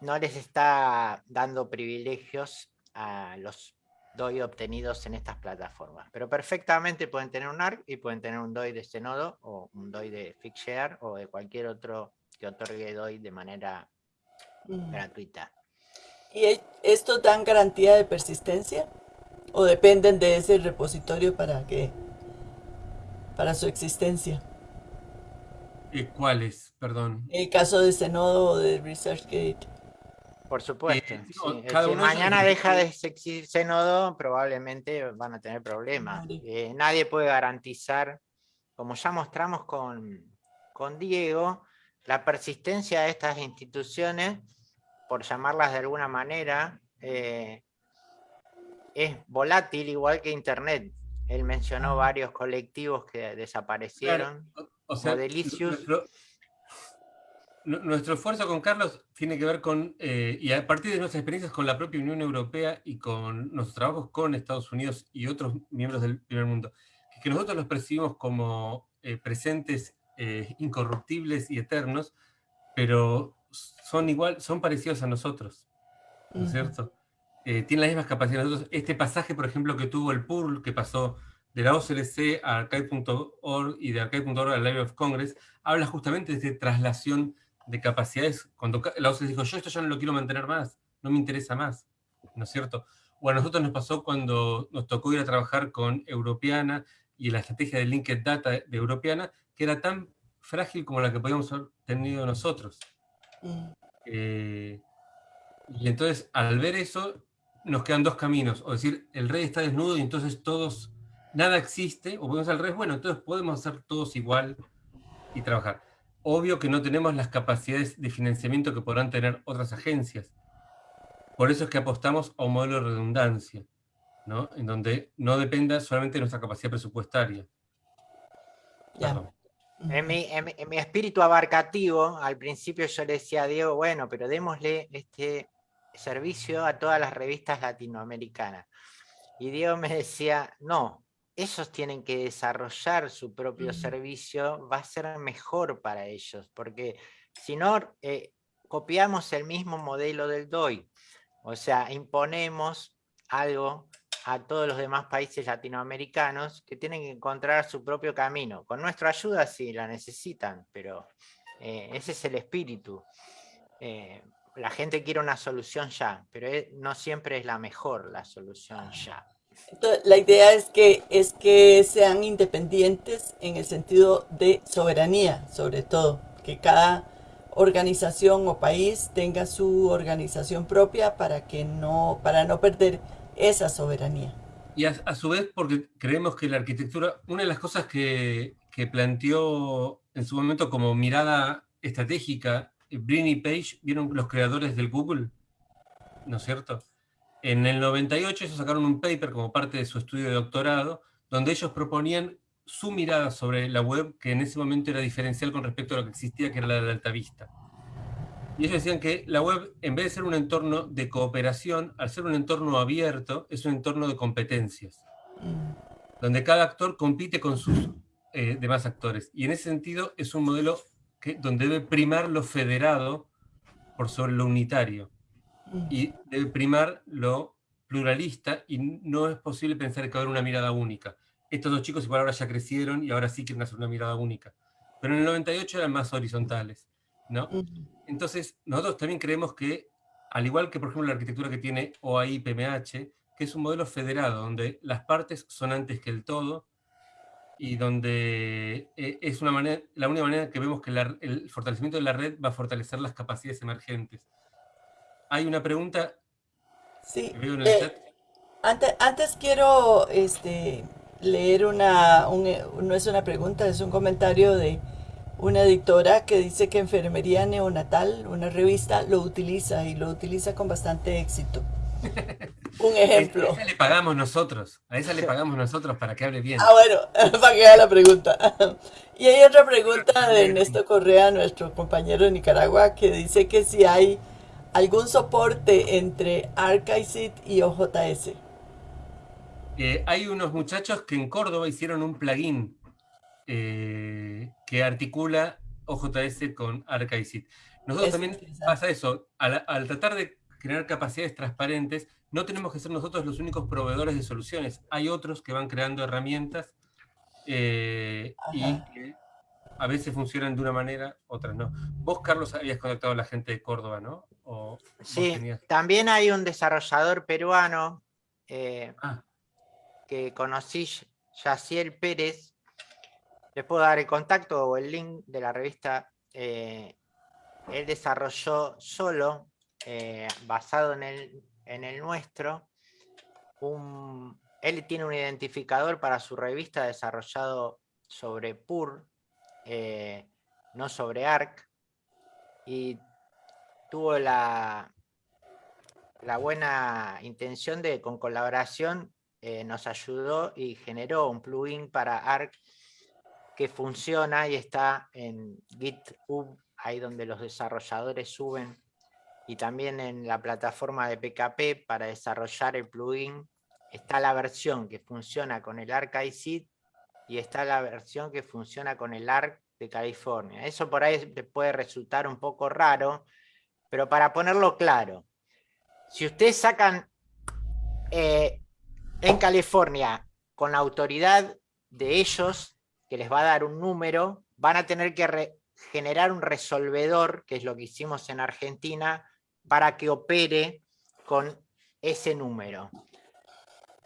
no les está dando privilegios a los DOI obtenidos en estas plataformas, pero perfectamente pueden tener un ARC y pueden tener un DOI de este nodo o un DOI de Fixshare o de cualquier otro que otorgue DOI de manera gratuita. ¿Y estos dan garantía de persistencia? ¿O dependen de ese repositorio para que para su existencia? ¿Y ¿Cuáles? Perdón. En el caso de ese nodo o de ResearchGate. Por supuesto. Eh, si mañana deja de existir ese nodo, probablemente van a tener problemas. Eh, nadie puede garantizar, como ya mostramos con, con Diego, la persistencia de estas instituciones por llamarlas de alguna manera, eh, es volátil igual que Internet. Él mencionó ah. varios colectivos que desaparecieron. O sea, nuestro, esfuerzo con Carlos tiene que ver con, eh, y a partir de nuestras experiencias con la propia Unión Europea y con nuestros trabajos con Estados Unidos y otros miembros del primer mundo, que nosotros los percibimos como eh, presentes, incorruptibles y eternos, pero son igual, son parecidos a nosotros, ¿no es cierto? Eh, tienen las mismas capacidades. Nosotros, este pasaje, por ejemplo, que tuvo el PURL, que pasó de la OCLC a archive.org y de archive.org al Library of Congress, habla justamente de esta traslación de capacidades. Cuando la OCLC dijo, yo esto ya no lo quiero mantener más, no me interesa más, ¿no es cierto? O a nosotros nos pasó cuando nos tocó ir a trabajar con Europeana y la estrategia de Linked Data de Europeana, que era tan frágil como la que podíamos haber tenido nosotros. Mm. Eh, y entonces, al ver eso, nos quedan dos caminos. O decir, el rey está desnudo y entonces todos, nada existe, o podemos al rey, bueno, entonces podemos hacer todos igual y trabajar. Obvio que no tenemos las capacidades de financiamiento que podrán tener otras agencias. Por eso es que apostamos a un modelo de redundancia, ¿no? En donde no dependa solamente de nuestra capacidad presupuestaria. En mi, espíritu abarcativo, al principio yo le decía a Diego, bueno, pero démosle este servicio a todas las revistas latinoamericanas. Y Diego me decía, no, esos tienen que desarrollar su propio servicio, va a ser mejor para ellos, porque si no, eh, copiamos el mismo modelo del DOI. O sea, imponemos algo a todos los demás países latinoamericanos que tienen que encontrar su propio camino. Con nuestra ayuda sí la necesitan, pero eh, ese es el espíritu. Eh, la gente quiere una solución ya, pero no siempre es la mejor la solución ya. La idea es que, es que sean independientes en el sentido de soberanía, sobre todo, que cada organización o país tenga su organización propia para que no, para no perder esa soberanía. Y a, su vez, porque creemos que la arquitectura, una de las cosas que, que planteó en su momento como mirada estratégica, Brini Page, vieron los creadores del Google, ¿no es cierto? En el 98 ellos sacaron un paper como parte de su estudio de doctorado, donde ellos proponían su mirada sobre la web, que en ese momento era diferencial con respecto a lo que existía, que era la de Altavista. Y ellos decían que la web, en vez de ser un entorno de cooperación, al ser un entorno abierto, es un entorno de competencias, donde cada actor compite con sus eh, demás actores. Y en ese sentido es un modelo que, donde debe primar lo federado por sobre lo unitario. Y debe primar lo pluralista y no es posible pensar que va a haber una mirada única. Estos dos chicos igual ahora ya crecieron y ahora sí quieren hacer una mirada única. Pero en el 98 eran más horizontales. ¿no? Entonces, nosotros también creemos que, al igual que por ejemplo la arquitectura que tiene OAI PMH, que es un modelo federado, donde las partes son antes que el todo, y donde eh, es una manera, la única manera que vemos que el fortalecimiento de la red va a fortalecer las capacidades emergentes. Hay una pregunta. Sí. Eh, antes, antes, quiero este, leer una, no es una pregunta, es un comentario de una editora que dice que Enfermería Neonatal, una revista, lo utiliza y lo utiliza con bastante éxito. <laughs> Un ejemplo. A esa le pagamos nosotros, a esa le pagamos nosotros para que hable bien. Ah, bueno, <laughs> para que haga la pregunta. <laughs> Y hay otra pregunta de Ernesto Correa, nuestro compañero de Nicaragua, que dice que si hay algún soporte entre ArchiSeed y OJS. Eh, hay unos muchachos que en Córdoba hicieron un plugin eh, que articula OJS con ArchiSeed. Nosotros también pasa eso, al, tratar de crear capacidades transparentes, no tenemos que ser nosotros los únicos proveedores de soluciones. Hay otros que van creando herramientas eh, y que a veces funcionan de una manera, otras no. Vos, Carlos, habías contactado a la gente de Córdoba, ¿no? Sí, también hay un desarrollador peruano eh, ah. que conocí, Yaciel Pérez, les puedo dar el contacto o el link de la revista. Eh, él desarrolló solo, eh, basado en el, en el nuestro, un, él tiene un identificador para su revista desarrollado sobre PUR, eh, no sobre ARC, y tuvo la, la buena intención de, con colaboración, nos ayudó y generó un plugin para ARC que funciona y está en GitHub, ahí donde los desarrolladores suben, y también en la plataforma de PKP para desarrollar el plugin, está la versión que funciona con el ARC ICID y está la versión que funciona con el ARC de California. Eso por ahí puede resultar un poco raro, pero para ponerlo claro, si ustedes sacan eh, en California con la autoridad de ellos, que les va a dar un número, van a tener que generar un resolvedor, que es lo que hicimos en Argentina, para que opere con ese número.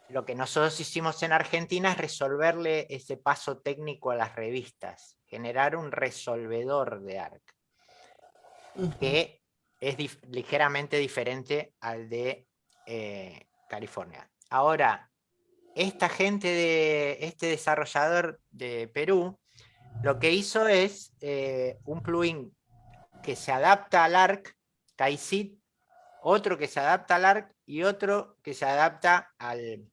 Lo que nosotros hicimos en Argentina es resolverle ese paso técnico a las revistas, generar un resolvedor de ARC, que es ligeramente diferente al de eh, California. Ahora, esta gente de este desarrollador de Perú lo que hizo es eh, un plugin que se adapta al ARC, KaiSit, otro que se adapta al ARC y otro que se adapta al,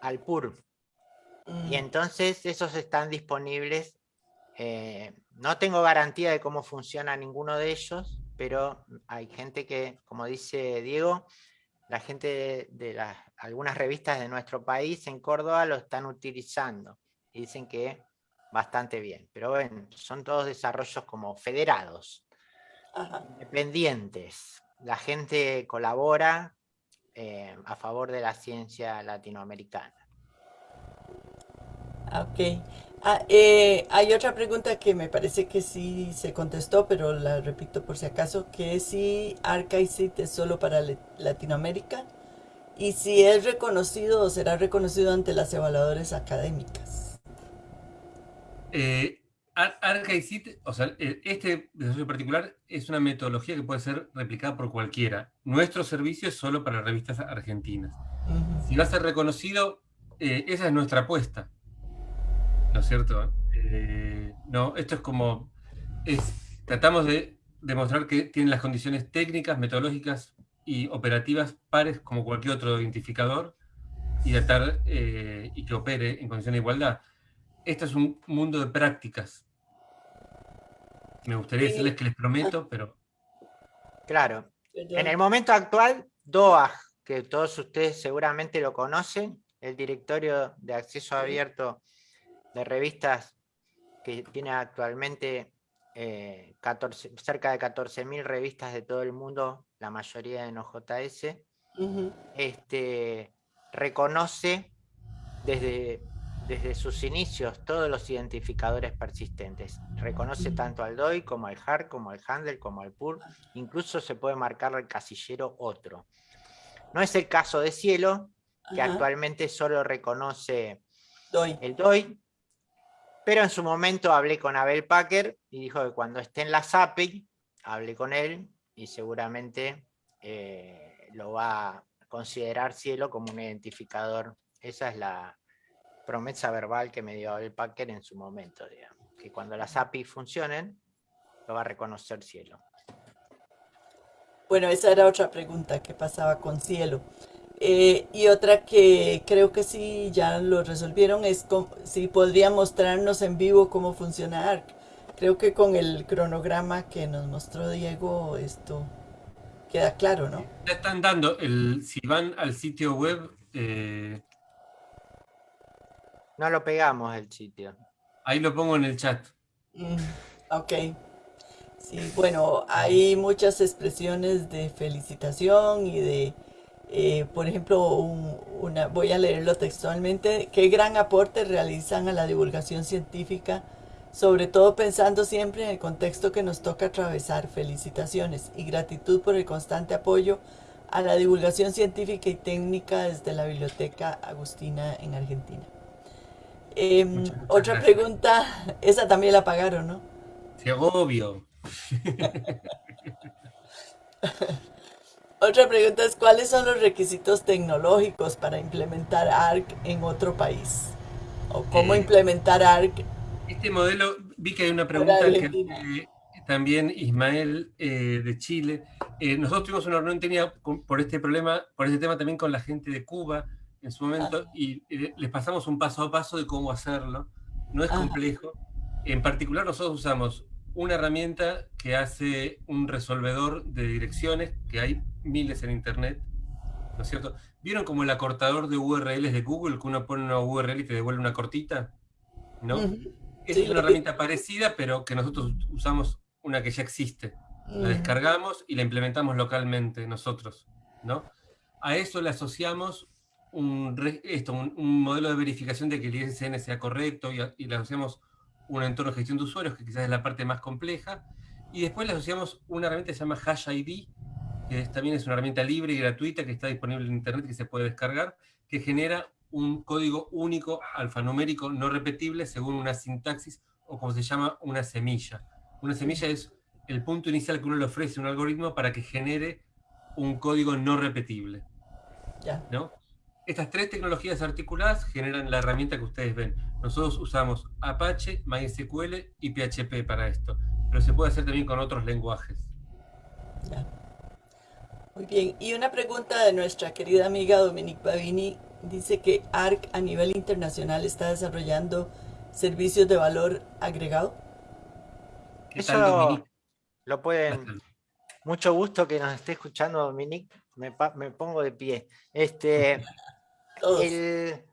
al PUR. Y mm. entonces esos están disponibles. Eh, no tengo garantía de cómo funciona ninguno de ellos, pero hay gente que, como dice Diego, la gente de, las, algunas revistas de nuestro país en Córdoba lo están utilizando y dicen que bastante bien. Pero bueno, son todos desarrollos como federados, independientes. La gente colabora eh, a favor de la ciencia latinoamericana. Ok. Ah, eh, hay otra pregunta que me parece que sí se contestó, pero la repito por si acaso, que es si ArchiSeed es solo para Latinoamérica y si es reconocido o será reconocido ante las evaluadoras académicas. Eh, o sea, eh, este desarrollo particular es una metodología que puede ser replicada por cualquiera. Nuestro servicio es solo para revistas argentinas. Si va a ser reconocido, eh, esa es nuestra apuesta. ¿No es cierto? Eh, no, esto es como, es, tratamos de demostrar que tienen las condiciones técnicas, metodológicas y operativas pares como cualquier otro identificador y tratar eh, y que opere en condiciones de igualdad. Esto es un mundo de prácticas. Me gustaría decirles que les prometo, pero... Claro. En el momento actual, DOA, que todos ustedes seguramente lo conocen, el directorio de acceso abierto de revistas que tiene actualmente eh, cerca de 14.000 revistas de todo el mundo, la mayoría en OJS, este, reconoce desde, desde sus inicios todos los identificadores persistentes. Reconoce tanto al DOI como al HAR, como al handle, como al PUR. Incluso se puede marcar el casillero otro. No es el caso de Cielo, que actualmente solo reconoce el DOI, pero en su momento hablé con Abel Packer y dijo que cuando esté en la API, hablé con él y seguramente eh, lo va a considerar Cielo como un identificador. Esa es la promesa verbal que me dio Abel Packer en su momento, que cuando las API funcionen, lo va a reconocer Cielo. Bueno, esa era otra pregunta que pasaba con Cielo. Eh, y otra que creo que sí ya lo resolvieron es si podría mostrarnos en vivo cómo funciona ARC. Creo que con el cronograma que nos mostró Diego esto queda claro, ¿no? Ya están dando, el, si van al sitio web... Eh, no lo pegamos el sitio. Ahí lo pongo en el chat. Mm, ok. Sí, bueno, hay muchas expresiones de felicitación y de eh, por ejemplo, una, voy a leerlo textualmente, qué gran aporte realizan a la divulgación científica, sobre todo pensando siempre en el contexto que nos toca atravesar. Felicitaciones y gratitud por el constante apoyo a la divulgación científica y técnica desde la Biblioteca Agustina en Argentina. Em, otra pregunta, esa también la pagaron, ¿no? Sí, obvio. <laughs> Otra pregunta es, ¿cuáles son los requisitos tecnológicos para implementar ARC en otro país? ¿O cómo eh, implementar ARC? Este modelo, vi que hay una pregunta que también Ismael eh, de Chile. Eh, nosotros tuvimos una reunión tenía por este problema, por este tema también con la gente de Cuba en su momento, ah. y les pasamos un paso a paso de cómo hacerlo. No es complejo. En particular nosotros usamos una herramienta que hace un resolvedor de direcciones, que hay miles en internet, ¿no es cierto? ¿Vieron como el acortador de URLs de Google, que uno pone una URL y te devuelve una cortita? ¿No? Es una herramienta parecida, pero que nosotros usamos una que ya existe. La descargamos y la implementamos localmente nosotros, ¿no? A eso le asociamos un, esto, un, modelo de verificación de que el ISN sea correcto y, y le asociamos un entorno de gestión de usuarios, que quizás es la parte más compleja, y después le asociamos una herramienta que se llama HashID, que también es una herramienta libre y gratuita que está disponible en internet que se puede descargar, que genera un código único alfanumérico no repetible según una sintaxis o como se llama una semilla. Una semilla es el punto inicial que uno le ofrece a un algoritmo para que genere un código no repetible. ¿no? Estas tres tecnologías articuladas generan la herramienta que ustedes ven. Nosotros usamos Apache, MySQL y PHP para esto, pero se puede hacer también con otros lenguajes. Muy bien, y una pregunta de nuestra querida amiga Dominique Bavini. Dice que ARC a nivel internacional está desarrollando servicios de valor agregado. Eso lo pueden... Mucho gusto que nos esté escuchando Dominique. Me, me pongo de pie. Este, <laughs> el,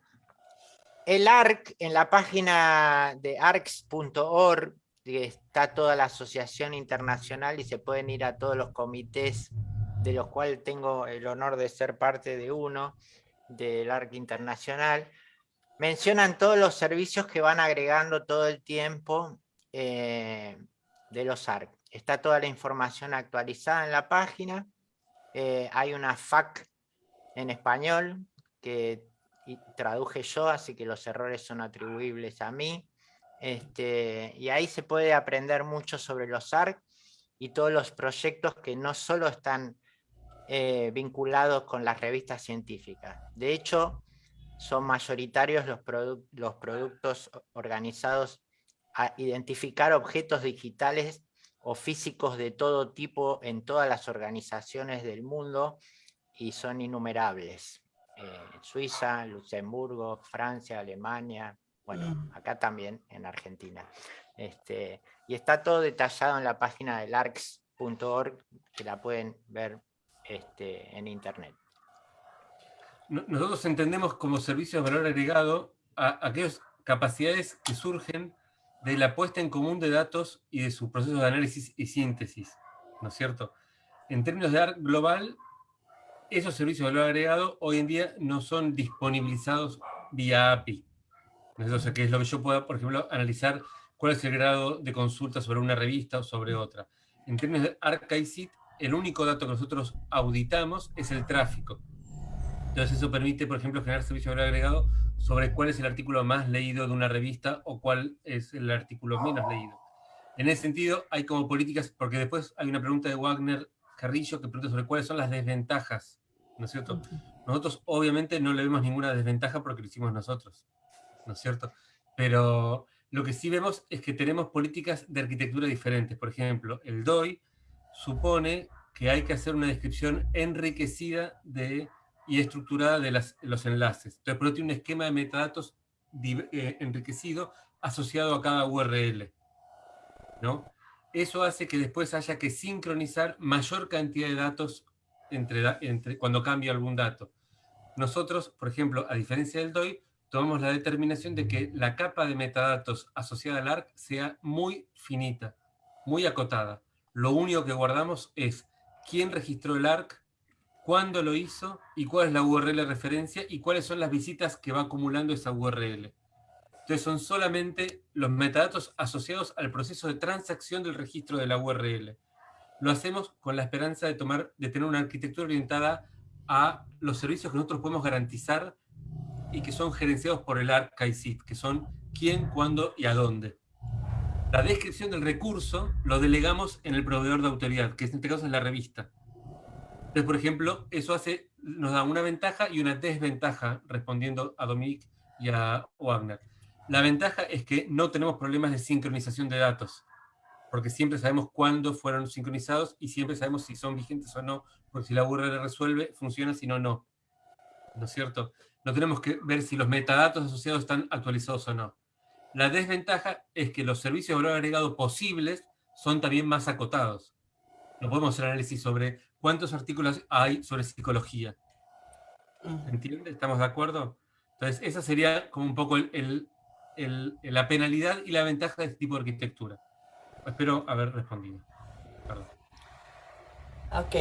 el ARC, en la página de arcs.org, está toda la asociación internacional y se pueden ir a todos los comités de los cuales tengo el honor de ser parte de uno, del ARC Internacional. Mencionan todos los servicios que van agregando todo el tiempo eh, de los ARC. Está toda la información actualizada en la página. Eh, hay una FAQ en español que traduje yo, así que los errores son atribuibles a mí. Este, y ahí se puede aprender mucho sobre los ARC y todos los proyectos que no solo están eh, vinculados con las revistas científicas. De hecho, son mayoritarios los, los productos organizados a identificar objetos digitales o físicos de todo tipo en todas las organizaciones del mundo y son innumerables. Eh, Suiza, Luxemburgo, Francia, Alemania, bueno, mm. acá también en Argentina. Este, y está todo detallado en la página del arcs.org, que la pueden ver este, en internet. Nosotros entendemos como servicio de valor agregado a aquellas capacidades que surgen de la puesta en común de datos y de su proceso de análisis y síntesis, ¿no es cierto? En términos de ARC global, esos servicios de valor agregado hoy en día no son disponibilizados vía API. Entonces, que es lo que yo pueda, por ejemplo, analizar cuál es el grado de consulta sobre una revista o sobre otra. En términos de ArcICIT, el único dato que nosotros auditamos es el tráfico. Entonces eso permite, por ejemplo, generar servicio de agregado sobre cuál es el artículo más leído de una revista o cuál es el artículo menos leído. En ese sentido, hay como políticas, porque después hay una pregunta de Wagner Carrillo que pregunta sobre cuáles son las desventajas, ¿no es cierto? Nosotros obviamente no le vemos ninguna desventaja porque lo hicimos nosotros, ¿no es cierto? Pero lo que sí vemos es que tenemos políticas de arquitectura diferentes. Por ejemplo, el DOI supone que hay que hacer una descripción enriquecida de, y estructurada de los enlaces. Entonces, por eso tiene un esquema de metadatos eh, enriquecido asociado a cada URL. ¿no? Eso hace que después haya que sincronizar mayor cantidad de datos entre, cuando cambia algún dato. Nosotros, por ejemplo, a diferencia del DOI, tomamos la determinación de que la capa de metadatos asociada al ARC sea muy finita, muy acotada. Lo único que guardamos es quién registró el ARC, cuándo lo hizo y cuál es la URL de referencia y cuáles son las visitas que va acumulando esa URL. Entonces son solamente los metadatos asociados al proceso de transacción del registro de la URL. Lo hacemos con la esperanza de, tener una arquitectura orientada a los servicios que nosotros podemos garantizar y que son gerenciados por el ARC-CAICIT, que son quién, cuándo y a dónde. La descripción del recurso lo delegamos en el proveedor de autoridad, que en este caso es la revista. Entonces, por ejemplo, eso hace, nos da una ventaja y una desventaja, respondiendo a Dominique y a Wagner. La ventaja es que no tenemos problemas de sincronización de datos, porque siempre sabemos cuándo fueron sincronizados y siempre sabemos si son vigentes o no, porque si la URL resuelve, funciona, si no, no. ¿No es cierto? no tenemos que ver si los metadatos asociados están actualizados o no. La desventaja es que los servicios de valor agregado posibles son también más acotados. No podemos hacer análisis sobre cuántos artículos hay sobre psicología. ¿Entiende? ¿Estamos de acuerdo? Entonces, esa sería como un poco la penalidad y la ventaja de este tipo de arquitectura. Espero haber respondido. Perdón. Ok,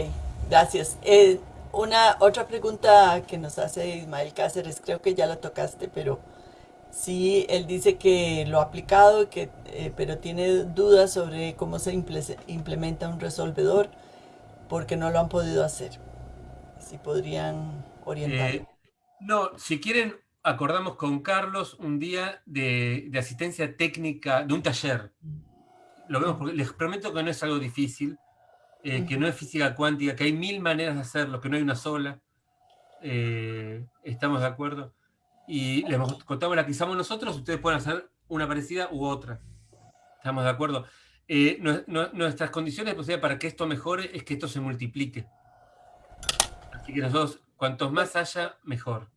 gracias. Eh, una otra pregunta que nos hace Ismael Cáceres, creo que ya la tocaste, pero sí, él dice que lo ha aplicado, que, eh, pero tiene dudas sobre cómo se implementa un resolvedor porque no lo han podido hacer. Si podrían orientar. Eh, no, si quieren, acordamos con Carlos un día de, de asistencia técnica, de un taller. Lo vemos porque les prometo que no es algo difícil eh, que no es física cuántica, que hay mil maneras de hacerlo, que no hay una sola. ¿Estamos de acuerdo? Y les contamos la que usamos nosotros, ustedes pueden hacer una parecida u otra. ¿Estamos de acuerdo? Eh, nuestras condiciones de para que esto mejore es que esto se multiplique. Así que nosotros, cuantos más haya, mejor.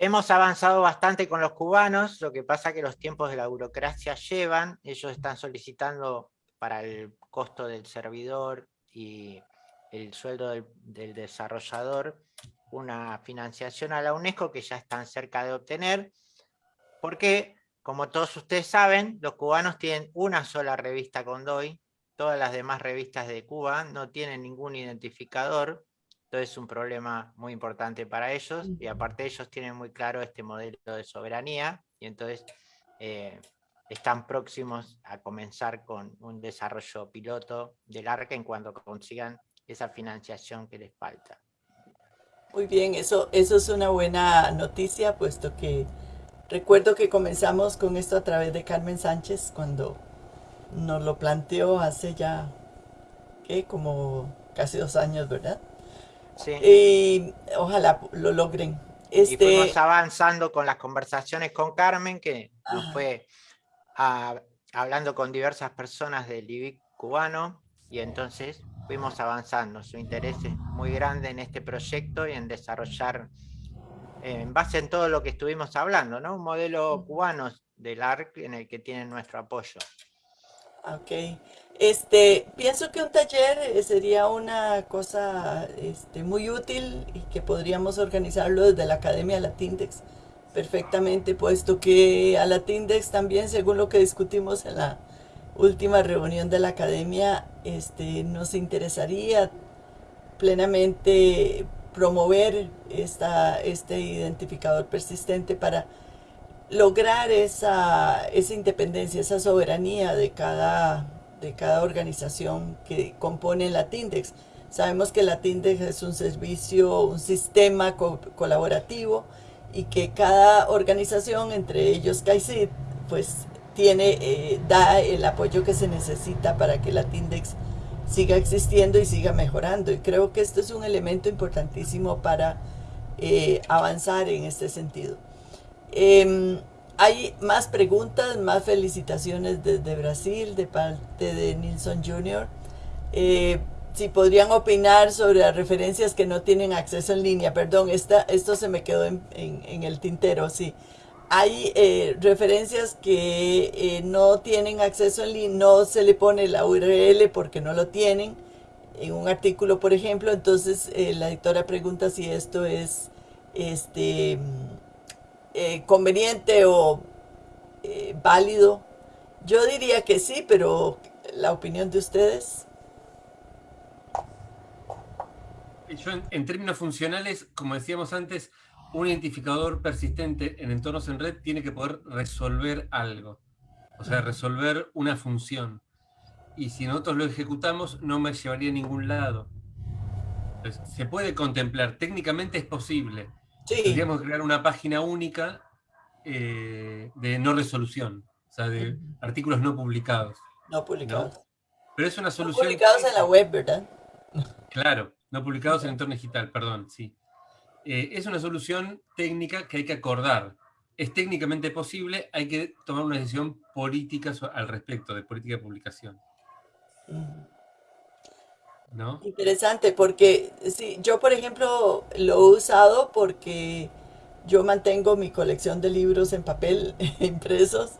Hemos avanzado bastante con los cubanos, lo que pasa que los tiempos de la burocracia llevan, ellos están solicitando para el costo del servidor y el sueldo del, desarrollador una financiación a la UNESCO que ya están cerca de obtener, porque, como todos ustedes saben, los cubanos tienen una sola revista con DOI, todas las demás revistas de Cuba no tienen ningún identificador, entonces es un problema muy importante para ellos, y aparte ellos tienen muy claro este modelo de soberanía, y entonces eh, están próximos a comenzar con un desarrollo piloto del ARCA en cuanto consigan esa financiación que les falta. Muy bien, eso, eso es una buena noticia, puesto que recuerdo que comenzamos con esto a través de Carmen Sánchez cuando nos lo planteó hace ya, ¿qué? Como casi dos años, ¿verdad? Sí. Y ojalá lo logren. Este... Y fuimos avanzando con las conversaciones con Carmen, que nos fue hablando con diversas personas del IBIC cubano y entonces fuimos avanzando. Su interés es muy grande en este proyecto y en desarrollar, en base en todo lo que estuvimos hablando, ¿no? un modelo cubano del ARC en el que tienen nuestro apoyo. Ok. Este, pienso que un taller eh, sería una cosa este, muy útil y que podríamos organizarlo desde la Academia Latindex perfectamente, puesto que a Latindex también, según lo que discutimos en la última reunión de la Academia, este, nos interesaría plenamente promover esta, este identificador persistente para lograr esa, esa independencia, esa soberanía de cada, de cada organización que compone la TINDEX. Sabemos que la TINDEX es un servicio, un sistema colaborativo y que cada organización, entre ellos CAICID, pues eh, da el apoyo que se necesita para que la TINDEX siga existiendo y siga mejorando. Y creo que esto es un elemento importantísimo para eh, avanzar en este sentido. Em, hay más preguntas, más felicitaciones desde Brasil, de parte de Nilsson Jr. Eh, si podrían opinar sobre las referencias que no tienen acceso en línea. Perdón, esta, esto se me quedó en, el tintero, sí. Hay eh, referencias que eh, no tienen acceso en línea, no se le pone la URL porque no lo tienen en un artículo, por ejemplo. Entonces, la editora pregunta si esto es este eh, conveniente o eh, válido? Yo diría que sí, pero la opinión de ustedes. en, términos funcionales, como decíamos antes, un identificador persistente en entornos en red tiene que poder resolver algo. O sea, resolver una función. Y si nosotros lo ejecutamos, no me llevaría a ningún lado. se puede contemplar, técnicamente es posible, Podríamos crear una página única eh, de no resolución, o sea, de artículos no publicados. No publicados. Pero es una solución... No publicados en la web, ¿verdad? Claro, no publicados en entorno digital, perdón, sí. Eh, es una solución técnica que hay que acordar. Es técnicamente posible, hay que tomar una decisión política al respecto, de política de publicación. Interesante, porque sí, yo por ejemplo lo he usado porque yo mantengo mi colección de libros en papel <laughs> impresos,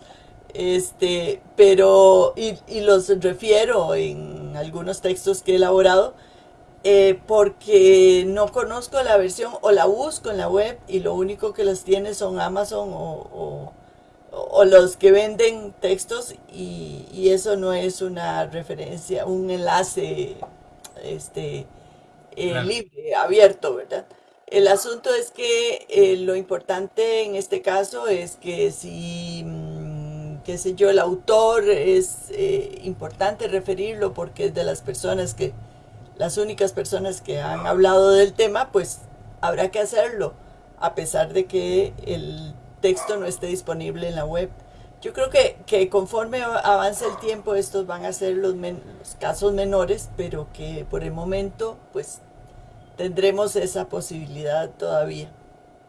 este, pero, y, los refiero en algunos textos que he elaborado, eh, porque no conozco la versión o la busco en la web y lo único que los tiene son Amazon o, o, los que venden textos y, y, eso no es una referencia, un enlace este, eh, libre, abierto, ¿verdad? El asunto es que eh, lo importante en este caso es que si, mm, qué sé yo, el autor es importante referirlo porque es de las personas que, las únicas personas que han hablado del tema, pues habrá que hacerlo, a pesar de que el texto no esté disponible en la web. Yo creo que, que conforme avance el tiempo estos van a ser los, casos menores, pero que por el momento pues tendremos esa posibilidad todavía.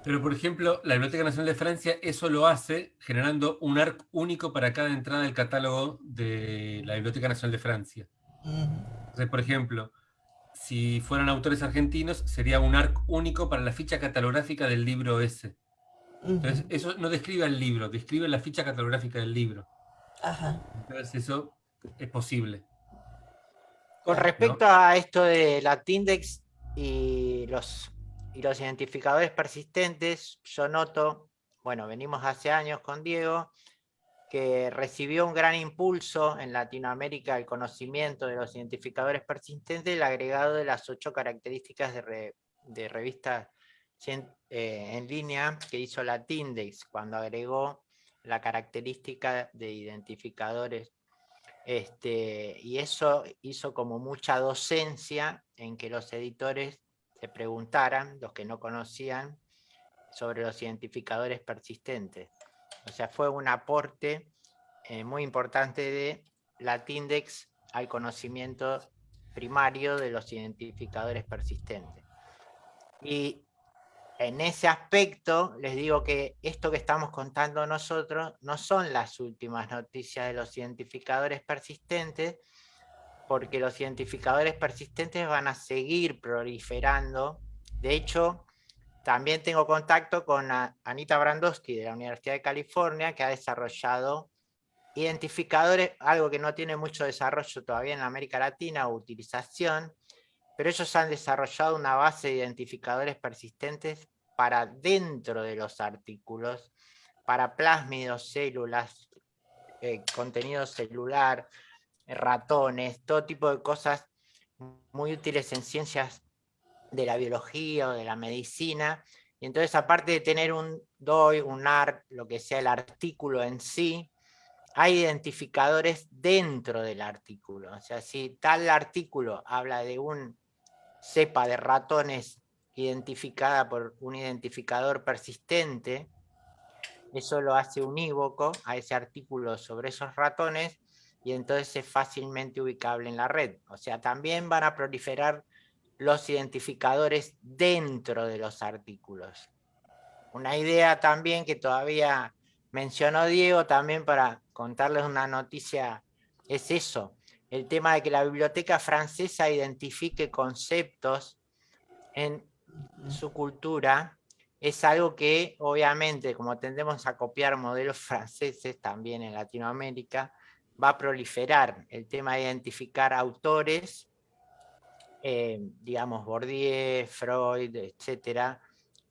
Pero por ejemplo, la Biblioteca Nacional de Francia eso lo hace generando un ARC único para cada entrada del catálogo de la Biblioteca Nacional de Francia. Entonces, por ejemplo, si fueran autores argentinos, sería un ARC único para la ficha catalográfica del libro ese. Entonces, eso no describe el libro, describe la ficha catalográfica del libro. Ajá. Entonces, eso es posible. Con respecto a esto de la Tindex y los, y los identificadores persistentes, yo noto, bueno, venimos hace años con Diego, que recibió un gran impulso en Latinoamérica el conocimiento de los identificadores persistentes, el agregado de las ocho características de, revistas eh, en línea que hizo la Tindex cuando agregó la característica de identificadores. Este, y eso hizo como mucha docencia en que los editores se preguntaran, los que no conocían, sobre los identificadores persistentes. O sea, fue un aporte eh, muy importante de la Tindex al conocimiento primario de los identificadores persistentes. Y en ese aspecto, les digo que esto que estamos contando nosotros no son las últimas noticias de los identificadores persistentes, porque los identificadores persistentes van a seguir proliferando. De hecho, también tengo contacto con Anita Brandowski de la Universidad de California, que ha desarrollado identificadores, algo que no tiene mucho desarrollo todavía en América Latina o utilización, pero ellos han desarrollado una base de identificadores persistentes para dentro de los artículos, para plásmidos, células, eh, contenido celular, ratones, todo tipo de cosas muy útiles en ciencias de la biología o de la medicina. Y entonces, aparte de tener un DOI, un ARC, lo que sea el artículo en sí, hay identificadores dentro del artículo. O sea, si tal artículo habla de un cepa de ratones identificada por un identificador persistente, eso lo hace unívoco a ese artículo sobre esos ratones y entonces es fácilmente ubicable en la red. O sea, también van a proliferar los identificadores dentro de los artículos. Una idea también que todavía mencionó Diego también para contarles una noticia es eso, el tema de que la biblioteca francesa identifique conceptos en su cultura es algo que obviamente como tendemos a copiar modelos franceses también en Latinoamérica va a proliferar el tema de identificar autores eh, digamos, Bourdieu, Freud, etcétera,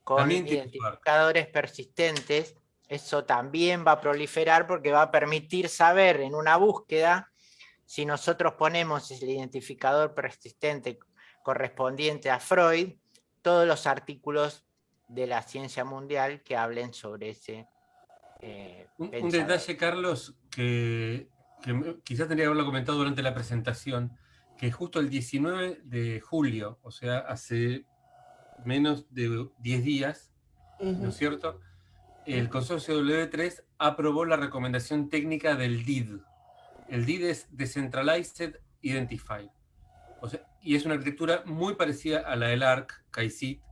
con identificadores persistentes, eso también va a proliferar porque va a permitir saber en una búsqueda si nosotros ponemos el identificador persistente correspondiente a Freud, todos los artículos de la ciencia mundial que hablen sobre ese eh, un, un, detalle, Carlos, que, que quizás tendría que haberlo comentado durante la presentación, que justo el 19 de julio, o sea, hace menos de 10 días, ¿no es cierto? El consorcio W3 aprobó la recomendación técnica del DID. El DID es Decentralized Identified. y es una arquitectura muy parecida a la del ARC, KAICIT,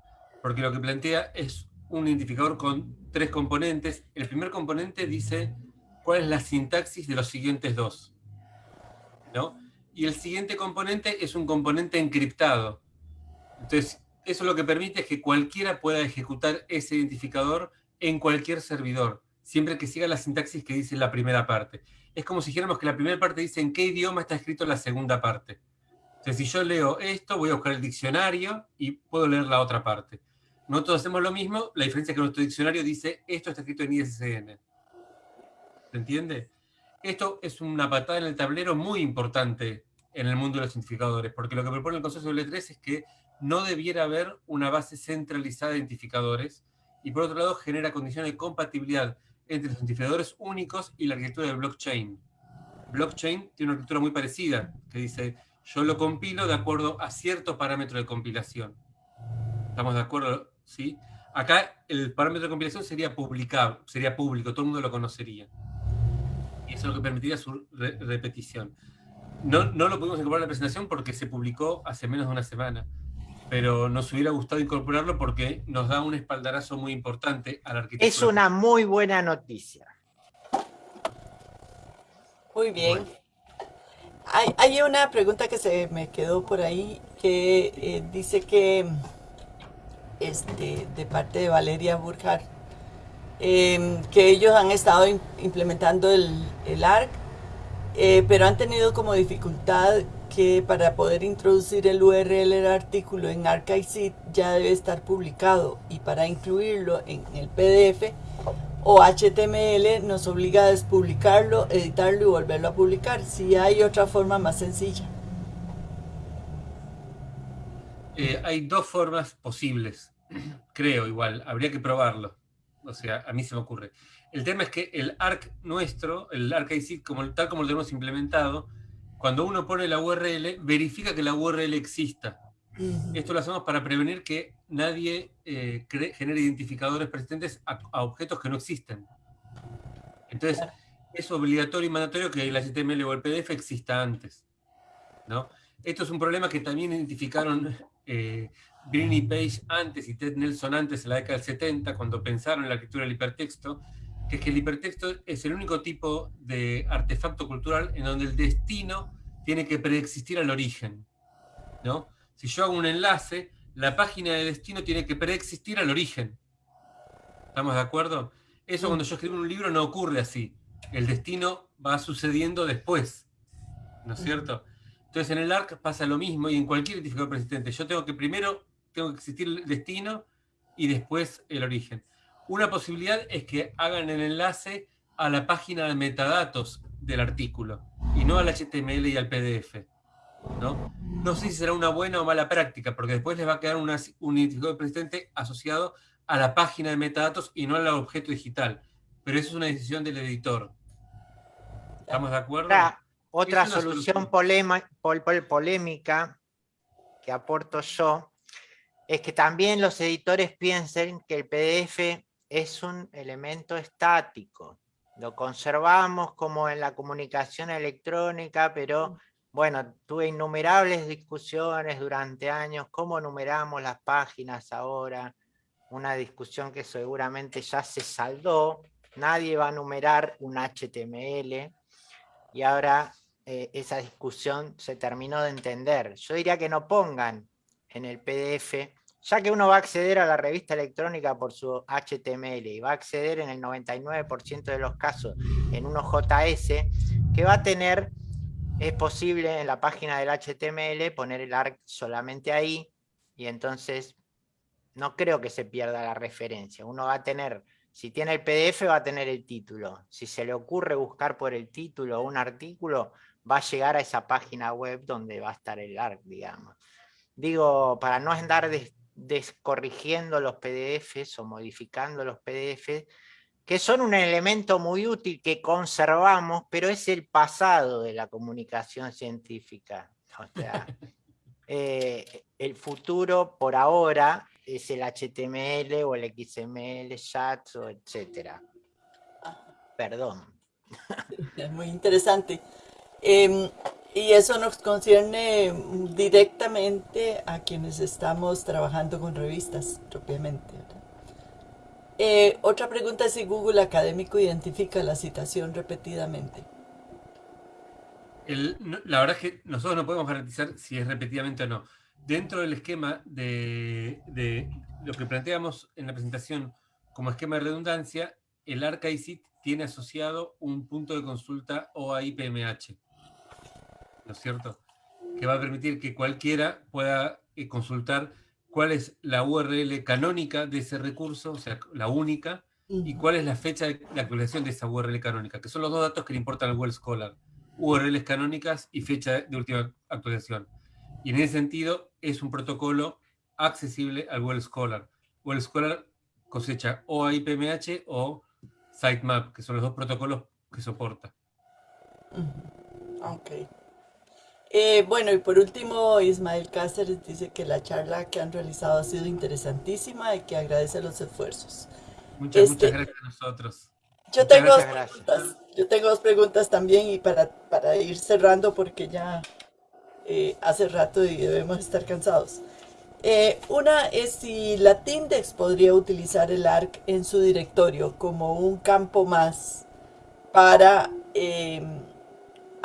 porque lo que plantea es un identificador con tres componentes. El primer componente dice cuál es la sintaxis de los siguientes dos. ¿no? Y el siguiente componente es un componente encriptado. Entonces, eso lo que permite es que cualquiera pueda ejecutar ese identificador en cualquier servidor, siempre que siga la sintaxis que dice la primera parte. Es como si dijéramos que la primera parte dice en qué idioma está escrito la segunda parte. Entonces, si yo leo esto, voy a buscar el diccionario y puedo leer la otra parte. Nosotros hacemos lo mismo, la diferencia es que nuestro diccionario dice esto está escrito en ISSN. ¿Se entiende? Esto es una patada en el tablero muy importante en el mundo de los identificadores, porque lo que propone el consorcio L3 es que no debiera haber una base centralizada de identificadores, y por otro lado genera condiciones de compatibilidad entre los identificadores únicos y la arquitectura de blockchain. Blockchain tiene una arquitectura muy parecida, que dice, yo lo compilo de acuerdo a cierto parámetro de compilación. ¿Estamos de acuerdo? ¿Sí? Acá el parámetro de compilación sería publicado, sería público, todo el mundo lo conocería. Y eso es lo que permitiría su repetición. No, no lo pudimos incorporar en la presentación porque se publicó hace menos de una semana, pero nos hubiera gustado incorporarlo porque nos da un espaldarazo muy importante a la arquitectura. Es una muy buena noticia. Muy bien. Hay, hay, una pregunta que se me quedó por ahí que eh, dice que este, de parte de Valeria Burkhardt, em, que ellos han estado implementando el, el ARC eh, pero han tenido como dificultad que para poder introducir el URL del artículo en ArchiveSeed ya debe estar publicado y para incluirlo en el PDF o HTML nos obliga a despublicarlo, editarlo y volverlo a publicar. Si hay otra forma más sencilla. Eh, hay dos formas posibles, creo igual, habría que probarlo. O sea, a mí se me ocurre. El tema es que el ARC nuestro, el ARC como, tal como lo tenemos implementado, cuando uno pone la URL, verifica que la URL exista. Esto lo hacemos para prevenir que nadie eh, genere identificadores persistentes a, objetos que no existen. Entonces, es obligatorio y mandatorio que el HTML o el PDF exista antes. ¿no? Esto es un problema que también identificaron eh, y Page antes y Ted Nelson antes, en la década del 70, cuando pensaron en la escritura del hipertexto, que es que el hipertexto es el único tipo de artefacto cultural en donde el destino tiene que preexistir al origen. ¿no? Si yo hago un enlace, la página de destino tiene que preexistir al origen. ¿Estamos de acuerdo? Eso cuando yo escribo un libro no ocurre así. El destino va sucediendo después. ¿No es cierto? Entonces en el ARC pasa lo mismo y en cualquier identificador persistente. Yo tengo que primero, tengo que existir el destino y después el origen. Una posibilidad es que hagan el enlace a la página de metadatos del artículo y no al HTML y al PDF. ¿no? no sé si será una buena o mala práctica, porque después les va a quedar un identificador persistente asociado a la página de metadatos y no al objeto digital. Pero eso es una decisión del editor. ¿Estamos de acuerdo? Otra, solución, polémica que aporto yo es que también los editores piensen que el PDF es un elemento estático. Lo conservamos como en la comunicación electrónica, pero bueno, tuve innumerables discusiones durante años, cómo numeramos las páginas ahora, una discusión que seguramente ya se saldó, nadie va a numerar un HTML, y ahora eh, esa discusión se terminó de entender. Yo diría que no pongan en el PDF ya que uno va a acceder a la revista electrónica por su HTML y va a acceder en el 99% de los casos en un JS, que va a tener, es posible en la página del HTML poner el ARC solamente ahí, y entonces no creo que se pierda la referencia. Uno va a tener, si tiene el PDF va a tener el título. Si se le ocurre buscar por el título un artículo, va a llegar a esa página web donde va a estar el ARC, digamos. Digo, para no andar de, descorrigiendo los PDFs o modificando los PDFs, que son un elemento muy útil que conservamos, pero es el pasado de la comunicación científica. O sea, <laughs> eh, el futuro por ahora es el HTML o el XML, JATS, o etcétera. Perdón. <laughs> Es muy interesante. Em, y eso nos concierne directamente a quienes estamos trabajando con revistas propiamente. Eh, otra pregunta es si Google Académico identifica la citación repetidamente. la verdad es que nosotros no podemos garantizar si es repetidamente o no. Dentro del esquema de, de lo que planteamos en la presentación como esquema de redundancia, el ArcICIT tiene asociado un punto de consulta OAI-PMH. ¿No es cierto? Que va a permitir que cualquiera pueda eh, consultar cuál es la URL canónica de ese recurso, o sea, la única, y cuál es la fecha de la actualización de esa URL canónica, que son los dos datos que le importan al Google Scholar. URLs canónicas y fecha de última actualización. Y en ese sentido es un protocolo accesible al Google Scholar. Google Scholar cosecha o AIPMH o Sitemap, que son los dos protocolos que soporta. Ok. Eh, bueno, y por último, Ismael Cáceres dice que la charla que han realizado ha sido interesantísima y que agradece los esfuerzos. Muchas, muchas este, gracias a nosotros. Yo tengo, dos preguntas, yo tengo dos preguntas también y para, para ir cerrando porque ya eh, hace rato y debemos estar cansados. Eh, una es si la Tindex podría utilizar el ARC en su directorio como un campo más para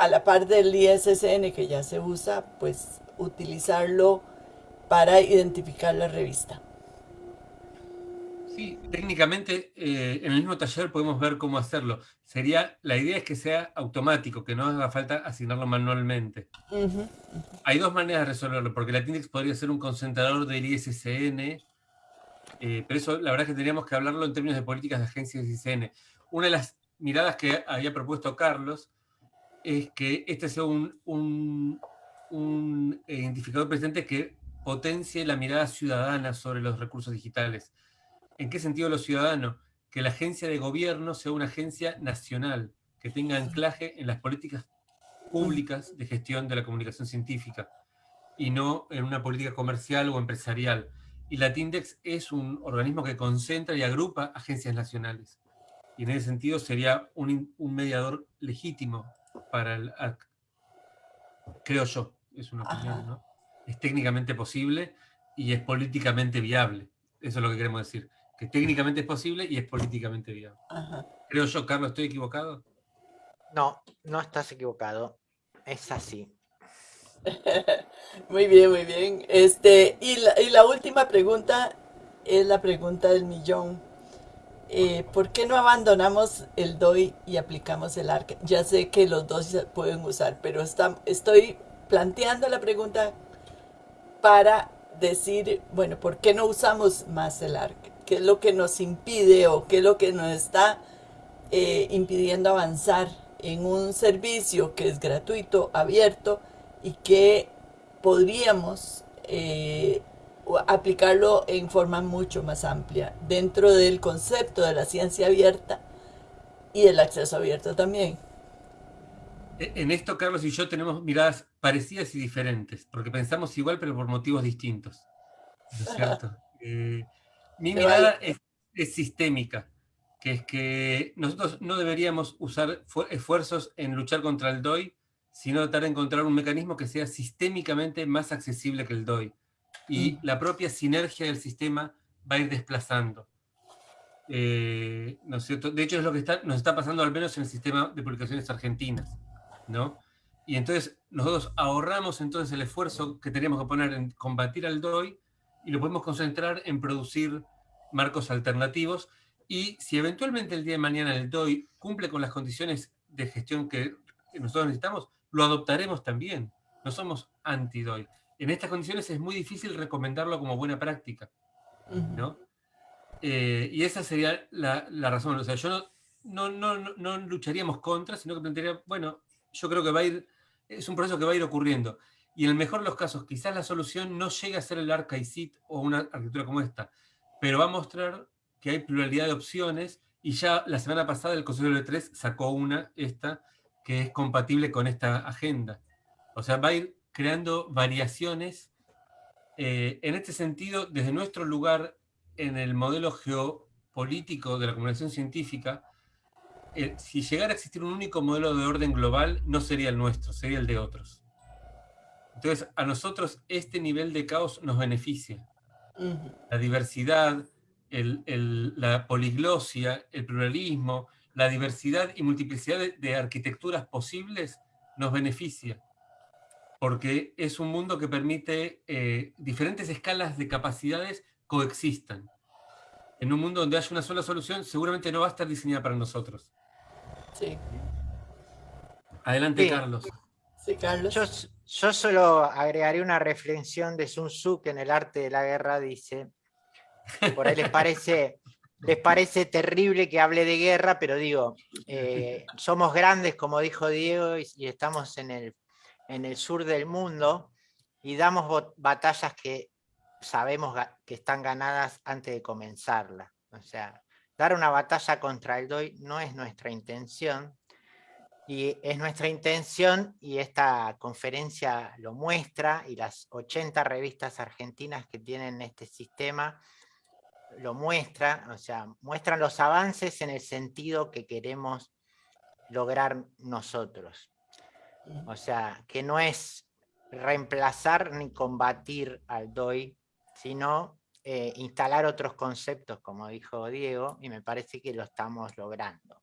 a la par del ISSN que ya se usa, pues utilizarlo para identificar la revista. Sí, técnicamente eh, en el mismo taller podemos ver cómo hacerlo. Sería, la idea es que sea automático, que no haga falta asignarlo manualmente. Hay dos maneras de resolverlo, porque la Tindex podría ser un concentrador del ISSN, eh, pero eso la verdad es que tendríamos que hablarlo en términos de políticas de agencias ISSN. Una de las miradas que había propuesto Carlos es que este sea un, un, identificador presente que potencie la mirada ciudadana sobre los recursos digitales. ¿En qué sentido lo ciudadano? Que la agencia de gobierno sea una agencia nacional, que tenga anclaje en las políticas públicas de gestión de la comunicación científica y no en una política comercial o empresarial. Y la TINDEX es un organismo que concentra y agrupa agencias nacionales. Y en ese sentido sería un, un mediador legítimo para el Creo yo, es una opinión, ¿no? Es técnicamente posible y es políticamente viable. Eso es lo que queremos decir. Que técnicamente es posible y es políticamente viable. Creo yo, Carlos, ¿estoy equivocado? No, no estás equivocado. Es así. <laughs> muy bien, muy bien. Este, y la, y la última pregunta es la pregunta del millón. Eh, ¿Por qué no abandonamos el DOI y aplicamos el ARC? Ya sé que los dos se pueden usar, pero estoy planteando la pregunta para decir, bueno, ¿por qué no usamos más el ARC? ¿Qué es lo que nos impide o qué es lo que nos está eh, impidiendo avanzar en un servicio que es gratuito, abierto y que podríamos eh, aplicarlo en forma mucho más amplia dentro del concepto de la ciencia abierta y el acceso abierto también. E, en esto, Carlos y yo tenemos miradas parecidas y diferentes, porque pensamos igual, pero por motivos distintos. ¿No es cierto? Eh, mi mirada es, es, sistémica, que es que nosotros no deberíamos usar esfuerzos en luchar contra el DOI, sino tratar de encontrar un mecanismo que sea sistémicamente más accesible que el DOI y mm. la propia sinergia del sistema va a ir desplazando. Eh, ¿no es cierto? De hecho, es lo que está, nos está pasando al menos en el sistema de publicaciones argentinas. ¿no? Y entonces nosotros ahorramos entonces el esfuerzo que teníamos que poner en combatir al DOI y lo podemos concentrar en producir marcos alternativos. Y si eventualmente el día de mañana el DOI cumple con las condiciones de gestión que nosotros necesitamos, lo adoptaremos también. No somos anti-DOI en estas condiciones es muy difícil recomendarlo como buena práctica, ¿no? Eh, y esa sería la, razón. O sea, yo no, no, no, lucharíamos contra, sino que plantearía, bueno, yo creo que va a ir, es un proceso que va a ir ocurriendo. Y en el mejor de los casos, quizás la solución no llegue a ser el ArcICIT o una arquitectura como esta, pero va a mostrar que hay pluralidad de opciones y ya la semana pasada el Consejo de 3 sacó una, esta, que es compatible con esta agenda. O sea, va a ir creando variaciones. Eh, en este sentido, desde nuestro lugar en el modelo geopolítico de la comunicación científica, eh, si llegara a existir un único modelo de orden global, no sería el nuestro, sería el de otros. Entonces, a nosotros este nivel de caos nos beneficia. La diversidad, la poliglosia, el pluralismo, la diversidad y multiplicidad de arquitecturas posibles nos beneficia porque es un mundo que permite eh, diferentes escalas de capacidades coexistan. En un mundo donde haya una sola solución, seguramente no va a estar diseñada para nosotros. Sí. Adelante, Carlos. Sí, Carlos. Yo, yo solo agregaré una reflexión de Sun Tzu que en el arte de la guerra dice, por ahí les parece, les parece terrible que hable de guerra, pero digo, eh, somos grandes, como dijo Diego, y estamos en el en el sur del mundo y damos batallas que sabemos que están ganadas antes de comenzarla. O sea, dar una batalla contra el DOI no es nuestra intención, y es nuestra intención, y esta conferencia lo muestra, y las 80 revistas argentinas que tienen este sistema lo muestra, o sea, muestran los avances en el sentido que queremos lograr nosotros. O sea, que no es reemplazar ni combatir al DOI, sino eh, instalar otros conceptos, como dijo Diego, y me parece que lo estamos logrando.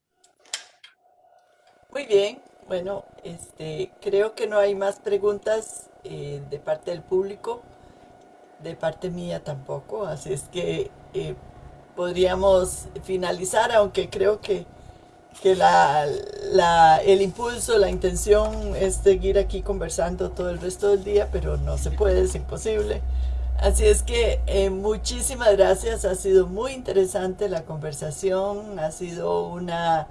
Muy bien, bueno, este, creo que no hay más preguntas eh, de parte del público, de parte mía tampoco, así es que eh, podríamos finalizar, aunque creo que que el impulso, la intención es seguir aquí conversando todo el resto del día, pero no se puede, es imposible. Así es que eh, muchísimas gracias, ha sido muy interesante la conversación, ha sido una,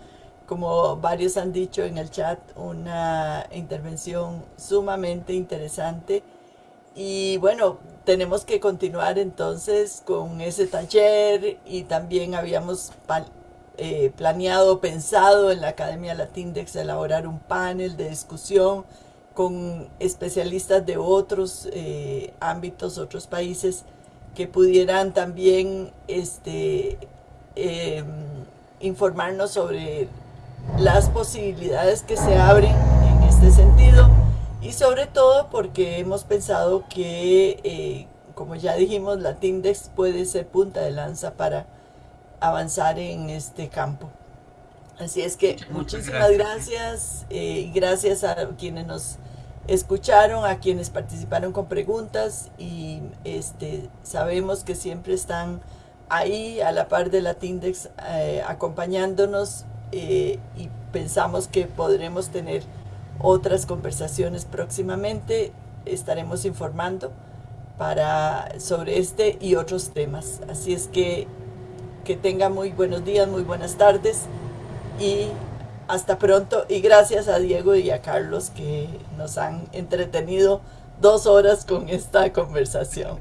como varios han dicho en el chat, una intervención sumamente interesante. Y bueno, tenemos que continuar entonces con ese taller y también habíamos eh, planeado, pensado en la Academia Latindex elaborar un panel de discusión con especialistas de otros eh, ámbitos, otros países, que pudieran también este, em, informarnos sobre las posibilidades que se abren en este sentido. Y sobre todo porque hemos pensado que, eh, como ya dijimos, Latindex puede ser punta de lanza para avanzar en este campo. Así es que muchísimas gracias y gracias. a quienes nos escucharon, a quienes participaron con preguntas y este, sabemos que siempre están ahí a la par de Latindex eh, acompañándonos eh, y pensamos que podremos tener otras conversaciones próximamente. Estaremos informando para, sobre este y otros temas. Así es que que tengan muy buenos días, muy buenas tardes y hasta pronto. Y gracias a Diego y a Carlos que nos han entretenido dos horas con esta conversación.